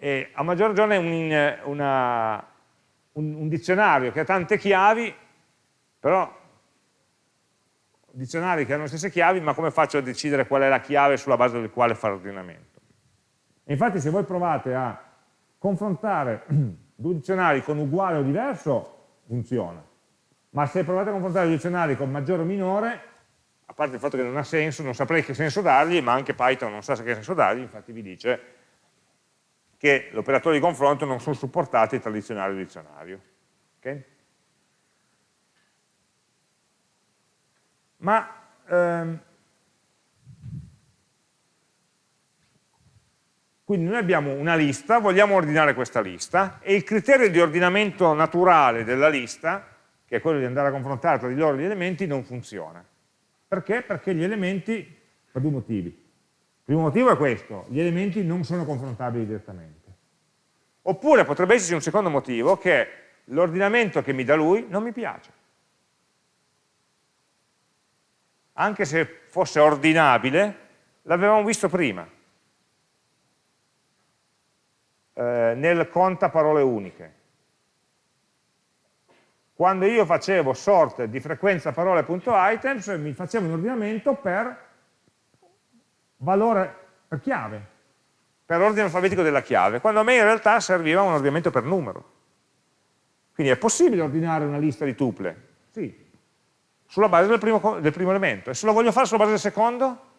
E a maggior ragione un, una, un, un dizionario che ha tante chiavi, però dizionari che hanno le stesse chiavi, ma come faccio a decidere qual è la chiave sulla base del quale fare l'ordinamento? Infatti se voi provate a confrontare due dizionari con uguale o diverso, funziona. Ma se provate a confrontare due dizionari con maggiore o minore, a parte il fatto che non ha senso, non saprei che senso dargli, ma anche Python non sa che senso dargli, infatti vi dice che l'operatore di confronto non sono supportati tra dizionario e dizionario. Okay? Ma ehm, quindi noi abbiamo una lista, vogliamo ordinare questa lista e il criterio di ordinamento naturale della lista, che è quello di andare a confrontare tra di loro gli elementi, non funziona. Perché? Perché gli elementi, per due motivi. Primo motivo è questo, gli elementi non sono confrontabili direttamente. Oppure potrebbe esserci un secondo motivo, che l'ordinamento che mi dà lui non mi piace. anche se fosse ordinabile, l'avevamo visto prima, eh, nel conta parole uniche. Quando io facevo sort di frequenza parole.items mi facevo un ordinamento per valore, per chiave, per ordine alfabetico della chiave, quando a me in realtà serviva un ordinamento per numero. Quindi è possibile ordinare una lista di tuple? Sì, sulla base del primo, del primo elemento. E se lo voglio fare sulla base del secondo?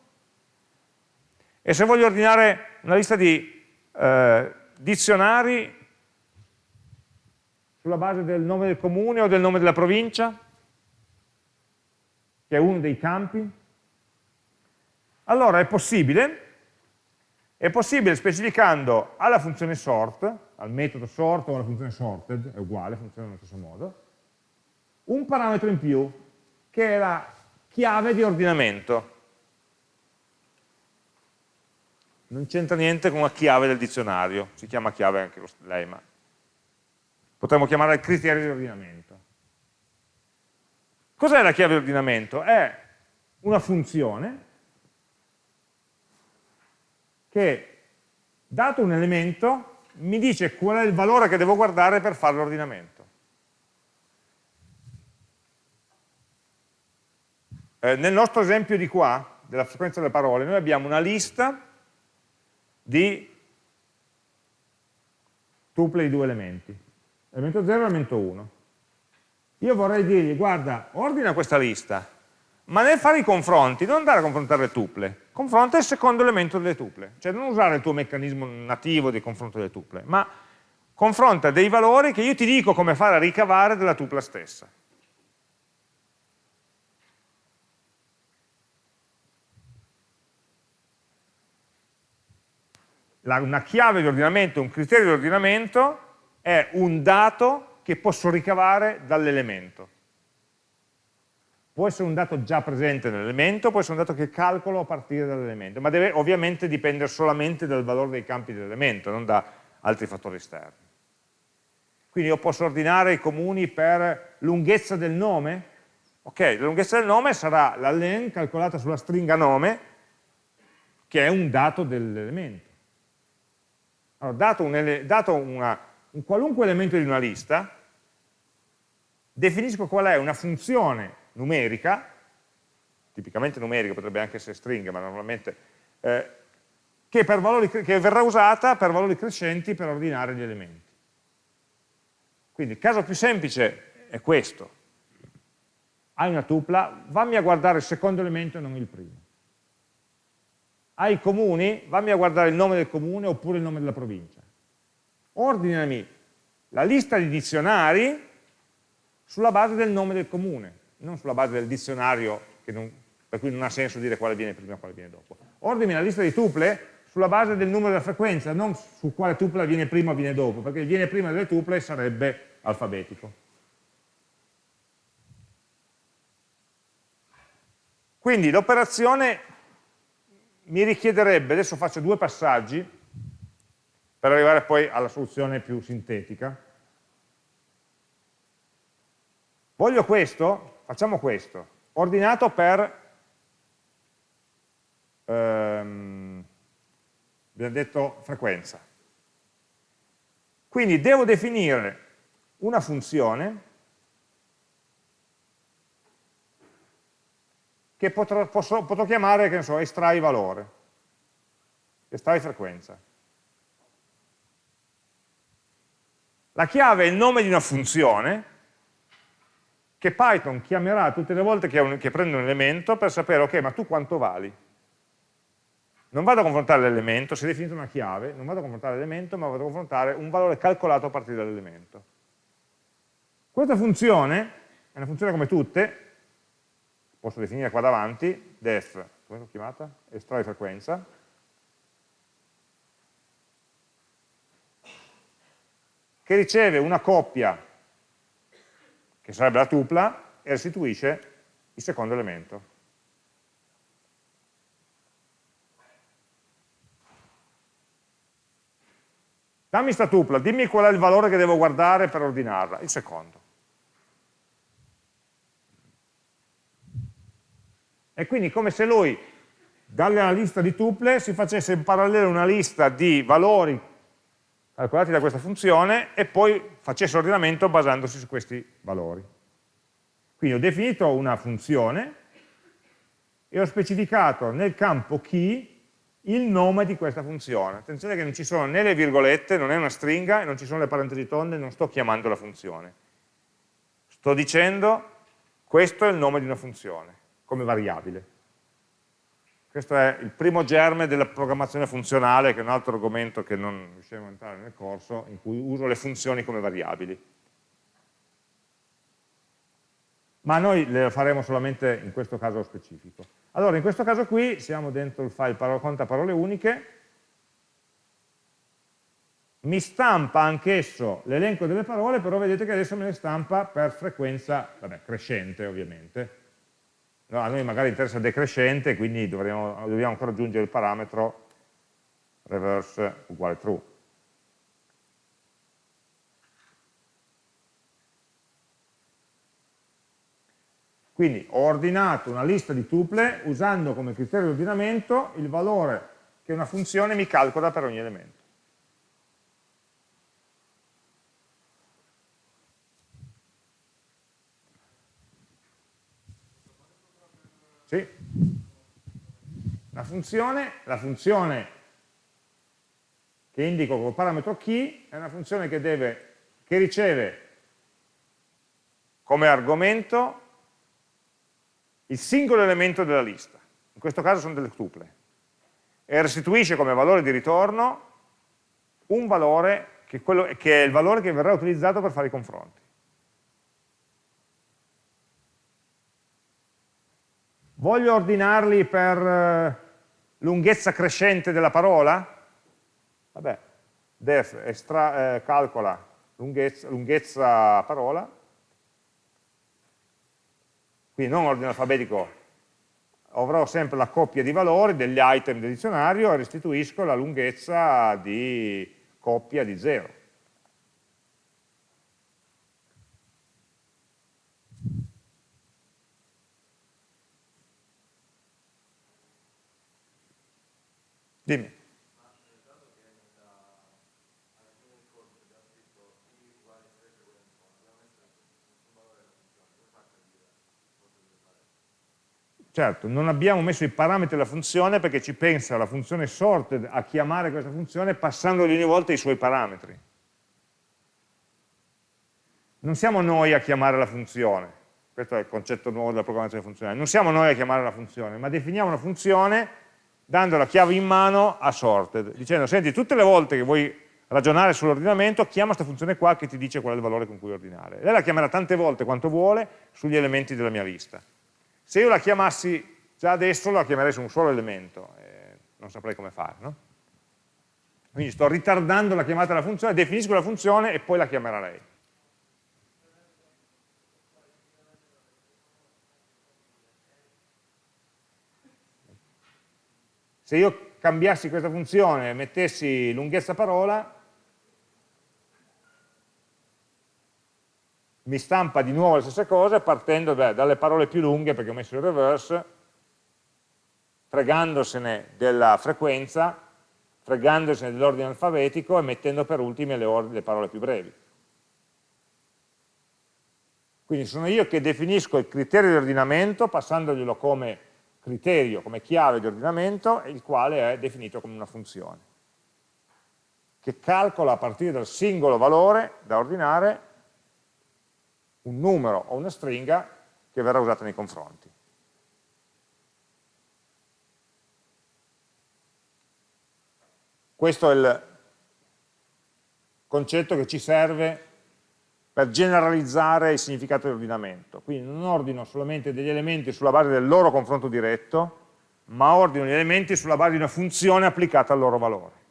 E se voglio ordinare una lista di eh, dizionari sulla base del nome del comune o del nome della provincia, che è uno dei campi, allora è possibile, è possibile specificando alla funzione sort, al metodo sort o alla funzione sorted, è uguale, funziona nello stesso modo, un parametro in più che è la chiave di ordinamento. Non c'entra niente con la chiave del dizionario, si chiama chiave anche lei, ma potremmo chiamarla criterio di ordinamento. Cos'è la chiave di ordinamento? È una funzione che, dato un elemento, mi dice qual è il valore che devo guardare per fare l'ordinamento. Eh, nel nostro esempio di qua, della frequenza delle parole, noi abbiamo una lista di tuple di due elementi, elemento 0 e elemento 1. Io vorrei dirgli, guarda, ordina questa lista, ma nel fare i confronti non andare a confrontare le tuple, confronta il secondo elemento delle tuple, cioè non usare il tuo meccanismo nativo di confronto delle tuple, ma confronta dei valori che io ti dico come fare a ricavare della tupla stessa. la, una chiave di ordinamento, un criterio di ordinamento è un dato che posso ricavare dall'elemento. Può essere un dato già presente nell'elemento, può essere un dato che calcolo a partire dall'elemento, ma deve ovviamente dipendere solamente dal valore dei campi dell'elemento, non da altri fattori esterni. Quindi io posso ordinare i comuni per lunghezza del nome, ok, la lunghezza del nome sarà la len calcolata sulla stringa nome, che è un dato dell'elemento. Allora, dato, un, dato una, un qualunque elemento di una lista, definisco qual è una funzione numerica, tipicamente numerica, potrebbe anche essere stringa, ma normalmente, eh, che, valori, che verrà usata per valori crescenti per ordinare gli elementi. Quindi il caso più semplice è questo. Hai una tupla, vammi a guardare il secondo elemento e non il primo. Hai comuni, vammi a guardare il nome del comune oppure il nome della provincia. Ordinami la lista di dizionari sulla base del nome del comune non sulla base del dizionario non, per cui non ha senso dire quale viene prima e quale viene dopo. Ordini la lista di tuple sulla base del numero della frequenza, non su quale tupla viene prima o viene dopo, perché il viene prima delle tuple sarebbe alfabetico. Quindi l'operazione mi richiederebbe, adesso faccio due passaggi per arrivare poi alla soluzione più sintetica. Voglio questo, facciamo questo, ordinato per, ehm, abbiamo detto frequenza. Quindi devo definire una funzione che potrò, posso, potrò chiamare, che ne so, estrai valore, estrai frequenza. La chiave è il nome di una funzione che Python chiamerà tutte le volte che, un, che prende un elemento per sapere, ok, ma tu quanto vali? Non vado a confrontare l'elemento, si è definito una chiave, non vado a confrontare l'elemento, ma vado a confrontare un valore calcolato a partire dall'elemento. Questa funzione è una funzione come tutte, posso definire qua davanti, def, come l'ho chiamata? Estrai frequenza, che riceve una coppia che sarebbe la tupla, e restituisce il secondo elemento. Dammi sta tupla, dimmi qual è il valore che devo guardare per ordinarla, il secondo. E quindi come se lui, dalla lista di tuple, si facesse in parallelo una lista di valori calcolati da questa funzione e poi facesse ordinamento basandosi su questi valori. Quindi ho definito una funzione e ho specificato nel campo key il nome di questa funzione. Attenzione che non ci sono né le virgolette, non è una stringa, e non ci sono le parentesi tonde, non sto chiamando la funzione. Sto dicendo questo è il nome di una funzione, come variabile. Questo è il primo germe della programmazione funzionale, che è un altro argomento che non riusciamo a entrare nel corso, in cui uso le funzioni come variabili. Ma noi le faremo solamente in questo caso specifico. Allora, in questo caso qui siamo dentro il file parole, conta parole uniche, mi stampa anch'esso l'elenco delle parole, però vedete che adesso me le stampa per frequenza, vabbè, crescente ovviamente, No, a noi magari interessa decrescente, quindi dovremo, dobbiamo ancora aggiungere il parametro reverse uguale true. Quindi ho ordinato una lista di tuple usando come criterio di ordinamento il valore che una funzione mi calcola per ogni elemento. Sì. La funzione, la funzione che indico come parametro key è una funzione che, deve, che riceve come argomento il singolo elemento della lista, in questo caso sono delle tuple, e restituisce come valore di ritorno un valore che, quello, che è il valore che verrà utilizzato per fare i confronti. Voglio ordinarli per eh, lunghezza crescente della parola? Vabbè, def estra, eh, calcola lunghezza, lunghezza parola, quindi non ordine alfabetico, avrò sempre la coppia di valori degli item del dizionario e restituisco la lunghezza di coppia di 0. Dimmi. Certo, non abbiamo messo i parametri della funzione perché ci pensa la funzione sorted a chiamare questa funzione passandogli ogni volta i suoi parametri. Non siamo noi a chiamare la funzione, questo è il concetto nuovo della programmazione funzionale, non siamo noi a chiamare la funzione, ma definiamo una funzione dando la chiave in mano a sorted, dicendo, senti, tutte le volte che vuoi ragionare sull'ordinamento, chiama questa funzione qua che ti dice qual è il valore con cui ordinare. Lei la chiamerà tante volte quanto vuole sugli elementi della mia lista. Se io la chiamassi già adesso, la chiamerei su un solo elemento, eh, non saprei come fare, no? Quindi sto ritardando la chiamata della funzione, definisco la funzione e poi la chiamerà lei. Se io cambiassi questa funzione e mettessi lunghezza parola, mi stampa di nuovo le stesse cose partendo beh, dalle parole più lunghe perché ho messo il reverse, fregandosene della frequenza, fregandosene dell'ordine alfabetico e mettendo per ultime le, le parole più brevi. Quindi sono io che definisco il criterio di ordinamento passandoglielo come criterio, come chiave di ordinamento, il quale è definito come una funzione che calcola a partire dal singolo valore da ordinare un numero o una stringa che verrà usata nei confronti. Questo è il concetto che ci serve per generalizzare il significato di ordinamento. Quindi non ordino solamente degli elementi sulla base del loro confronto diretto, ma ordino gli elementi sulla base di una funzione applicata al loro valore.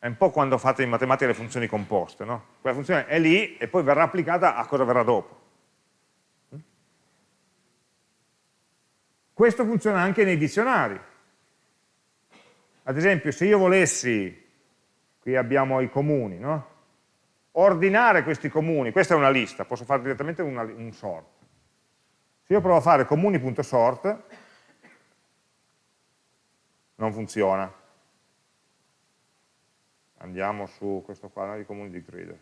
È un po' quando fate in matematica le funzioni composte, no? Quella funzione è lì e poi verrà applicata a cosa verrà dopo. Questo funziona anche nei dizionari. Ad esempio, se io volessi, qui abbiamo i comuni, no? ordinare questi comuni, questa è una lista, posso fare direttamente una, un sort. Se io provo a fare comuni.sort, non funziona andiamo su questo qua di comuni di grid.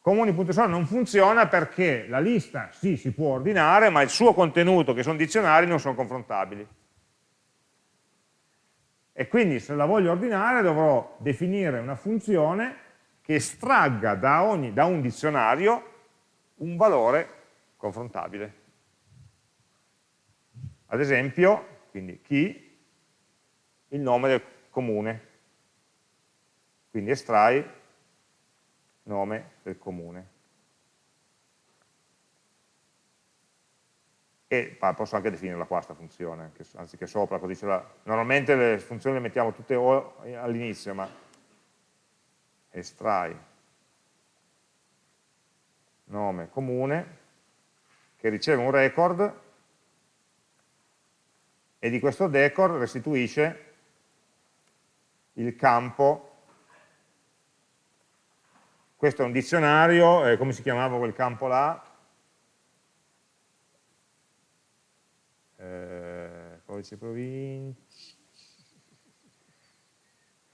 Comuni.sort non funziona perché la lista sì si può ordinare, ma il suo contenuto, che sono dizionari, non sono confrontabili. E quindi se la voglio ordinare dovrò definire una funzione che estragga da, ogni, da un dizionario un valore confrontabile. Ad esempio, quindi chi, il nome del comune. Quindi estrai nome del comune. E posso anche definirla qua questa funzione, anziché sopra, così ce la... Normalmente le funzioni le mettiamo tutte all'inizio, ma estrai nome comune che riceve un record e di questo record restituisce il campo, questo è un dizionario, eh, come si chiamava quel campo là? Codice provincia,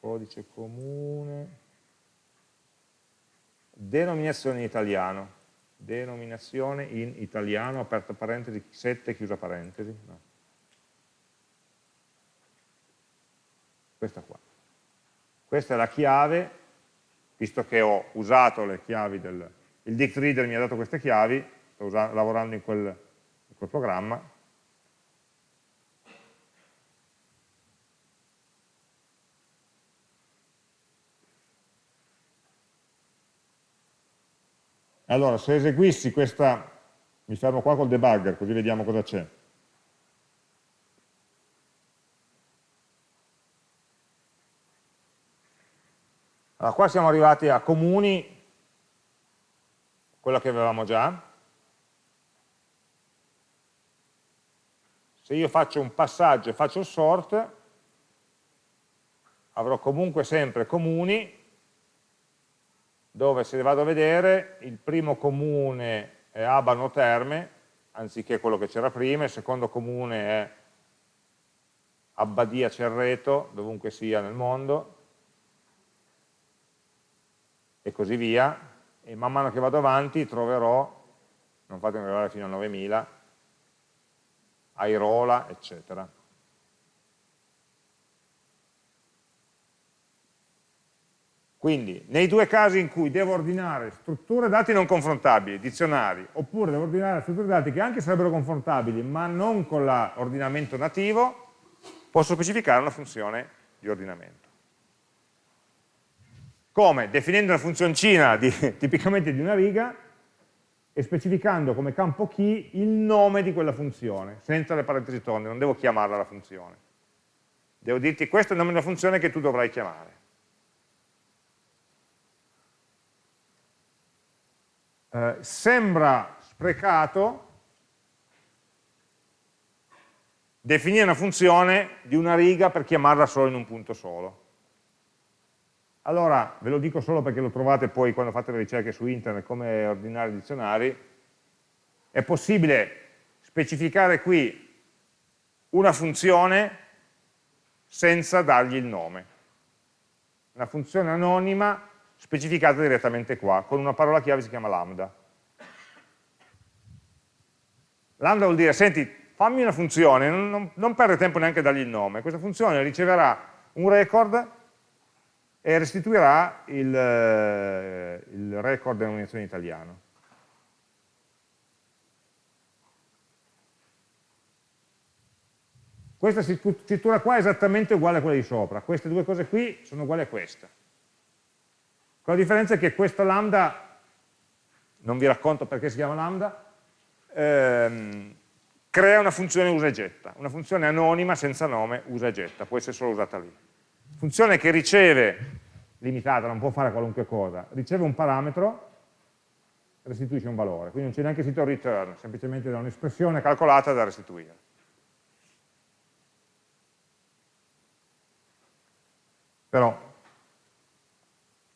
codice comune, denominazione in italiano, denominazione in italiano, aperta parentesi, 7, chiusa parentesi, no. questa qua. Questa è la chiave, visto che ho usato le chiavi del... il dict reader mi ha dato queste chiavi, sto lavorando in quel, in quel programma, Allora, se eseguissi questa, mi fermo qua col debugger, così vediamo cosa c'è. Allora, qua siamo arrivati a comuni, quella che avevamo già. Se io faccio un passaggio e faccio il sort, avrò comunque sempre comuni, dove se vado a vedere il primo comune è Abano Terme, anziché quello che c'era prima, il secondo comune è Abbadia Cerreto, dovunque sia nel mondo, e così via, e man mano che vado avanti troverò, non fatemi arrivare fino a 9000, Airola, eccetera. Quindi, nei due casi in cui devo ordinare strutture dati non confrontabili, dizionari, oppure devo ordinare strutture dati che anche sarebbero confrontabili, ma non con l'ordinamento nativo, posso specificare una funzione di ordinamento. Come? Definendo una funzioncina di, tipicamente di una riga e specificando come campo key il nome di quella funzione, senza le parentesi tonde, non devo chiamarla la funzione. Devo dirti questo è il nome della funzione che tu dovrai chiamare. Eh, sembra sprecato definire una funzione di una riga per chiamarla solo in un punto solo. Allora, ve lo dico solo perché lo trovate poi quando fate le ricerche su internet come ordinare dizionari, è possibile specificare qui una funzione senza dargli il nome. Una funzione anonima specificata direttamente qua, con una parola chiave che si chiama lambda. Lambda vuol dire, senti, fammi una funzione, non, non, non perdere tempo neanche a dargli il nome, questa funzione riceverà un record e restituirà il, eh, il record denominazione in italiano. Questa scrittura qua è esattamente uguale a quella di sopra, queste due cose qui sono uguali a questa. Con la differenza è che questo lambda, non vi racconto perché si chiama lambda, ehm, crea una funzione usa e getta, una funzione anonima senza nome usa e getta, può essere solo usata lì. Funzione che riceve, limitata, non può fare qualunque cosa, riceve un parametro, restituisce un valore, quindi non c'è neanche sito return, semplicemente da un'espressione calcolata da restituire. Però,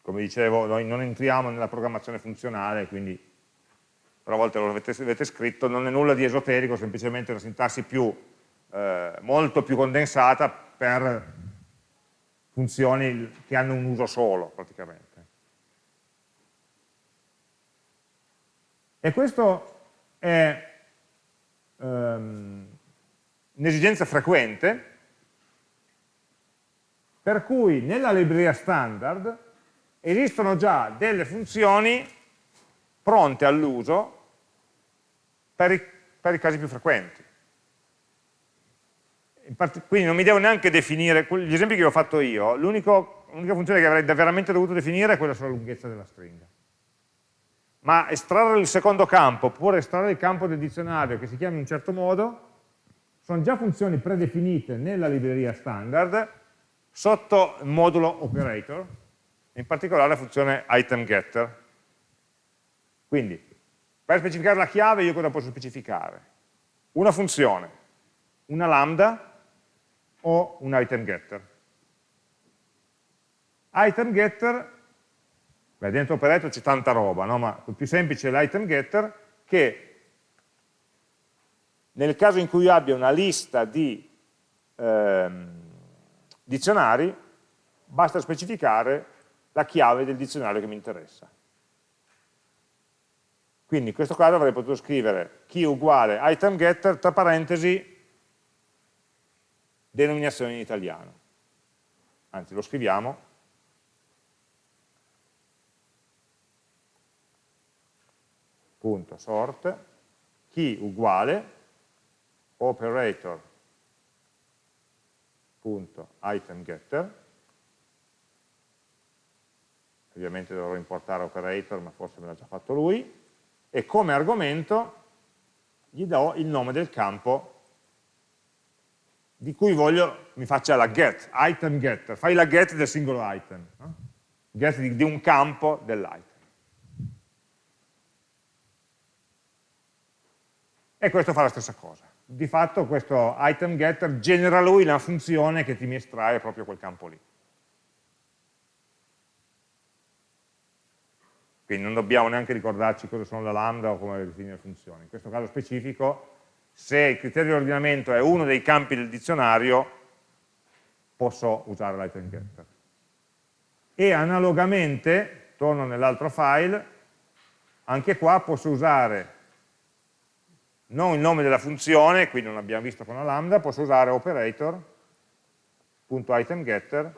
come dicevo, noi non entriamo nella programmazione funzionale, quindi però a volte lo avete, avete scritto, non è nulla di esoterico, semplicemente una sintassi più, eh, molto più condensata per funzioni che hanno un uso solo, praticamente. E questo è um, un'esigenza frequente, per cui nella libreria standard esistono già delle funzioni pronte all'uso per, per, i casi più frequenti. Quindi non mi devo neanche definire, gli esempi che ho fatto io, l'unica funzione che avrei veramente dovuto definire è quella sulla lunghezza della stringa. Ma estrarre il secondo campo, oppure estrarre il campo del dizionario che si chiama in un certo modo, sono già funzioni predefinite nella libreria standard sotto il modulo operator, in particolare la funzione item getter, quindi, per specificare la chiave io cosa posso specificare? Una funzione, una lambda o un item getter. Item getter, beh, dentro operator c'è tanta roba, no? ma il più semplice è l'item getter che nel caso in cui io abbia una lista di ehm, dizionari, basta specificare la chiave del dizionario che mi interessa. Quindi in questo caso avrei potuto scrivere key uguale item getter, tra parentesi, denominazione in italiano. Anzi, lo scriviamo. Punto sort, key uguale, operator punto item getter, ovviamente dovrò importare operator, ma forse me l'ha già fatto lui, e come argomento gli do il nome del campo di cui voglio mi faccia la get, item getter, fai la get del singolo item. No? get di, di un campo dell'item. E questo fa la stessa cosa. Di fatto questo item getter genera lui la funzione che ti mi estrae proprio quel campo lì. Quindi non dobbiamo neanche ricordarci cosa sono la lambda o come definire le funzioni. In questo caso specifico, se il criterio di ordinamento è uno dei campi del dizionario, posso usare l'item getter. E analogamente, torno nell'altro file, anche qua posso usare non il nome della funzione, qui non abbiamo visto con la lambda, posso usare operator.itemGetter. In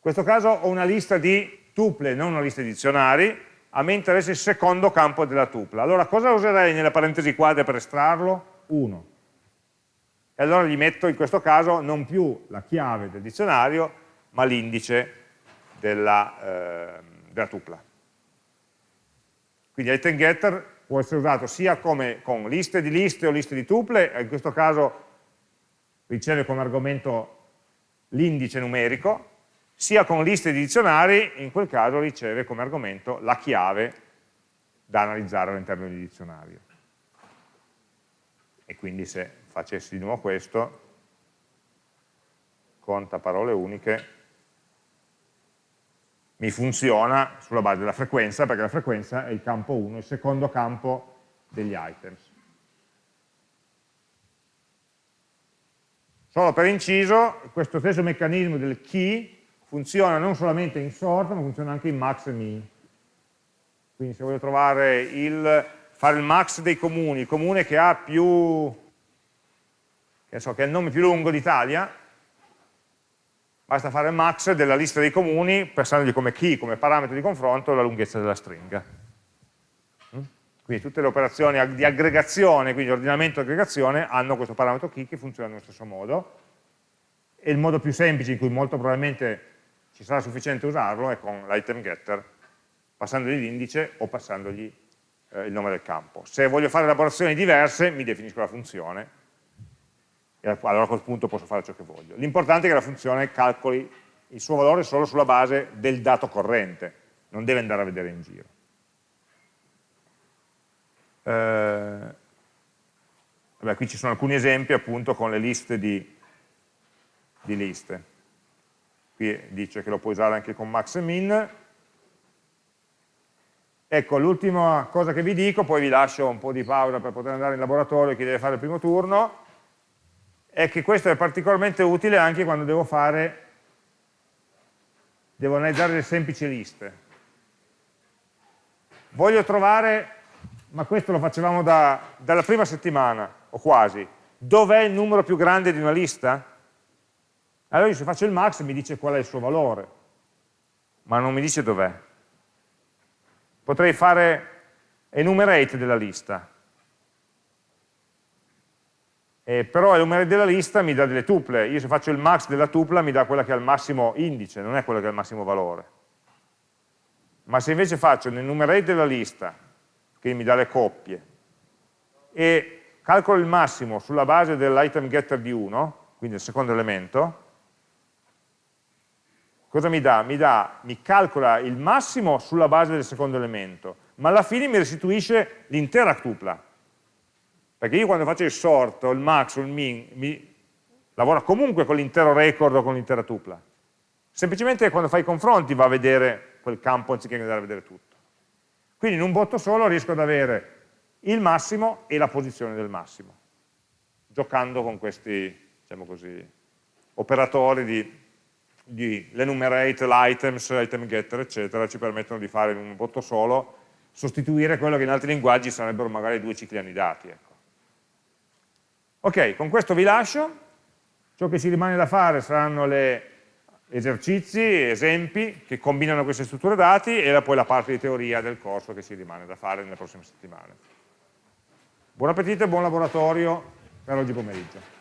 questo caso ho una lista di tuple, non una lista di dizionari, a me interessa il secondo campo della tupla. Allora cosa userei nelle parentesi quadre per estrarlo? 1. E allora gli metto in questo caso non più la chiave del dizionario, ma l'indice della, eh, della tupla. Quindi item getter può essere usato sia come, con liste di liste o liste di tuple, in questo caso riceve come argomento l'indice numerico, sia con liste di dizionari, in quel caso riceve come argomento la chiave da analizzare all'interno del dizionario. E quindi se facessi di nuovo questo, conta parole uniche, mi funziona sulla base della frequenza, perché la frequenza è il campo 1, il secondo campo degli items. Solo per inciso, questo stesso meccanismo del key funziona non solamente in sort, ma funziona anche in max e min. Quindi se voglio trovare il, fare il max dei comuni, il comune che ha più, che, so, che è il nome più lungo d'Italia, basta fare il max della lista dei comuni pensandogli come key, come parametro di confronto, la lunghezza della stringa. Mm? Quindi tutte le operazioni di aggregazione, quindi ordinamento e aggregazione, hanno questo parametro key che funziona nello stesso modo. E il modo più semplice in cui molto probabilmente ci sarà sufficiente usarlo è con l'item getter, passandogli l'indice o passandogli eh, il nome del campo. Se voglio fare elaborazioni diverse, mi definisco la funzione, e allora a quel punto posso fare ciò che voglio. L'importante è che la funzione calcoli il suo valore solo sulla base del dato corrente, non deve andare a vedere in giro. Eh, vabbè, qui ci sono alcuni esempi appunto con le liste di, di liste. Qui dice che lo puoi usare anche con max e min. Ecco, l'ultima cosa che vi dico, poi vi lascio un po' di pausa per poter andare in laboratorio chi deve fare il primo turno, è che questo è particolarmente utile anche quando devo fare, devo analizzare le semplici liste. Voglio trovare, ma questo lo facevamo da, dalla prima settimana, o quasi, dov'è il numero più grande di una lista? Allora se faccio il max mi dice qual è il suo valore, ma non mi dice dov'è. Potrei fare enumerate della lista, eh, però numero della lista mi dà delle tuple, io se faccio il max della tupla mi dà quella che ha il massimo indice, non è quella che ha il massimo valore. Ma se invece faccio l'enumerate della lista, che mi dà le coppie, e calcolo il massimo sulla base dell'item getter di 1, quindi il secondo elemento, cosa mi dà? Mi, dà? mi calcola il massimo sulla base del secondo elemento, ma alla fine mi restituisce l'intera tupla, perché io quando faccio il sort il max o il min, mi lavora comunque con l'intero record o con l'intera tupla. Semplicemente quando fai i confronti va a vedere quel campo anziché andare a vedere tutto. Quindi in un botto solo riesco ad avere il massimo e la posizione del massimo, giocando con questi, diciamo così, operatori di, di l'enumerate, l'items, item getter, eccetera, ci permettono di fare in un botto solo, sostituire quello che in altri linguaggi sarebbero magari due cicli annidati. Ecco. Ok, con questo vi lascio, ciò che ci rimane da fare saranno le esercizi, esempi che combinano queste strutture dati e poi la parte di teoria del corso che ci rimane da fare nelle prossime settimane. Buon appetito e buon laboratorio per oggi pomeriggio.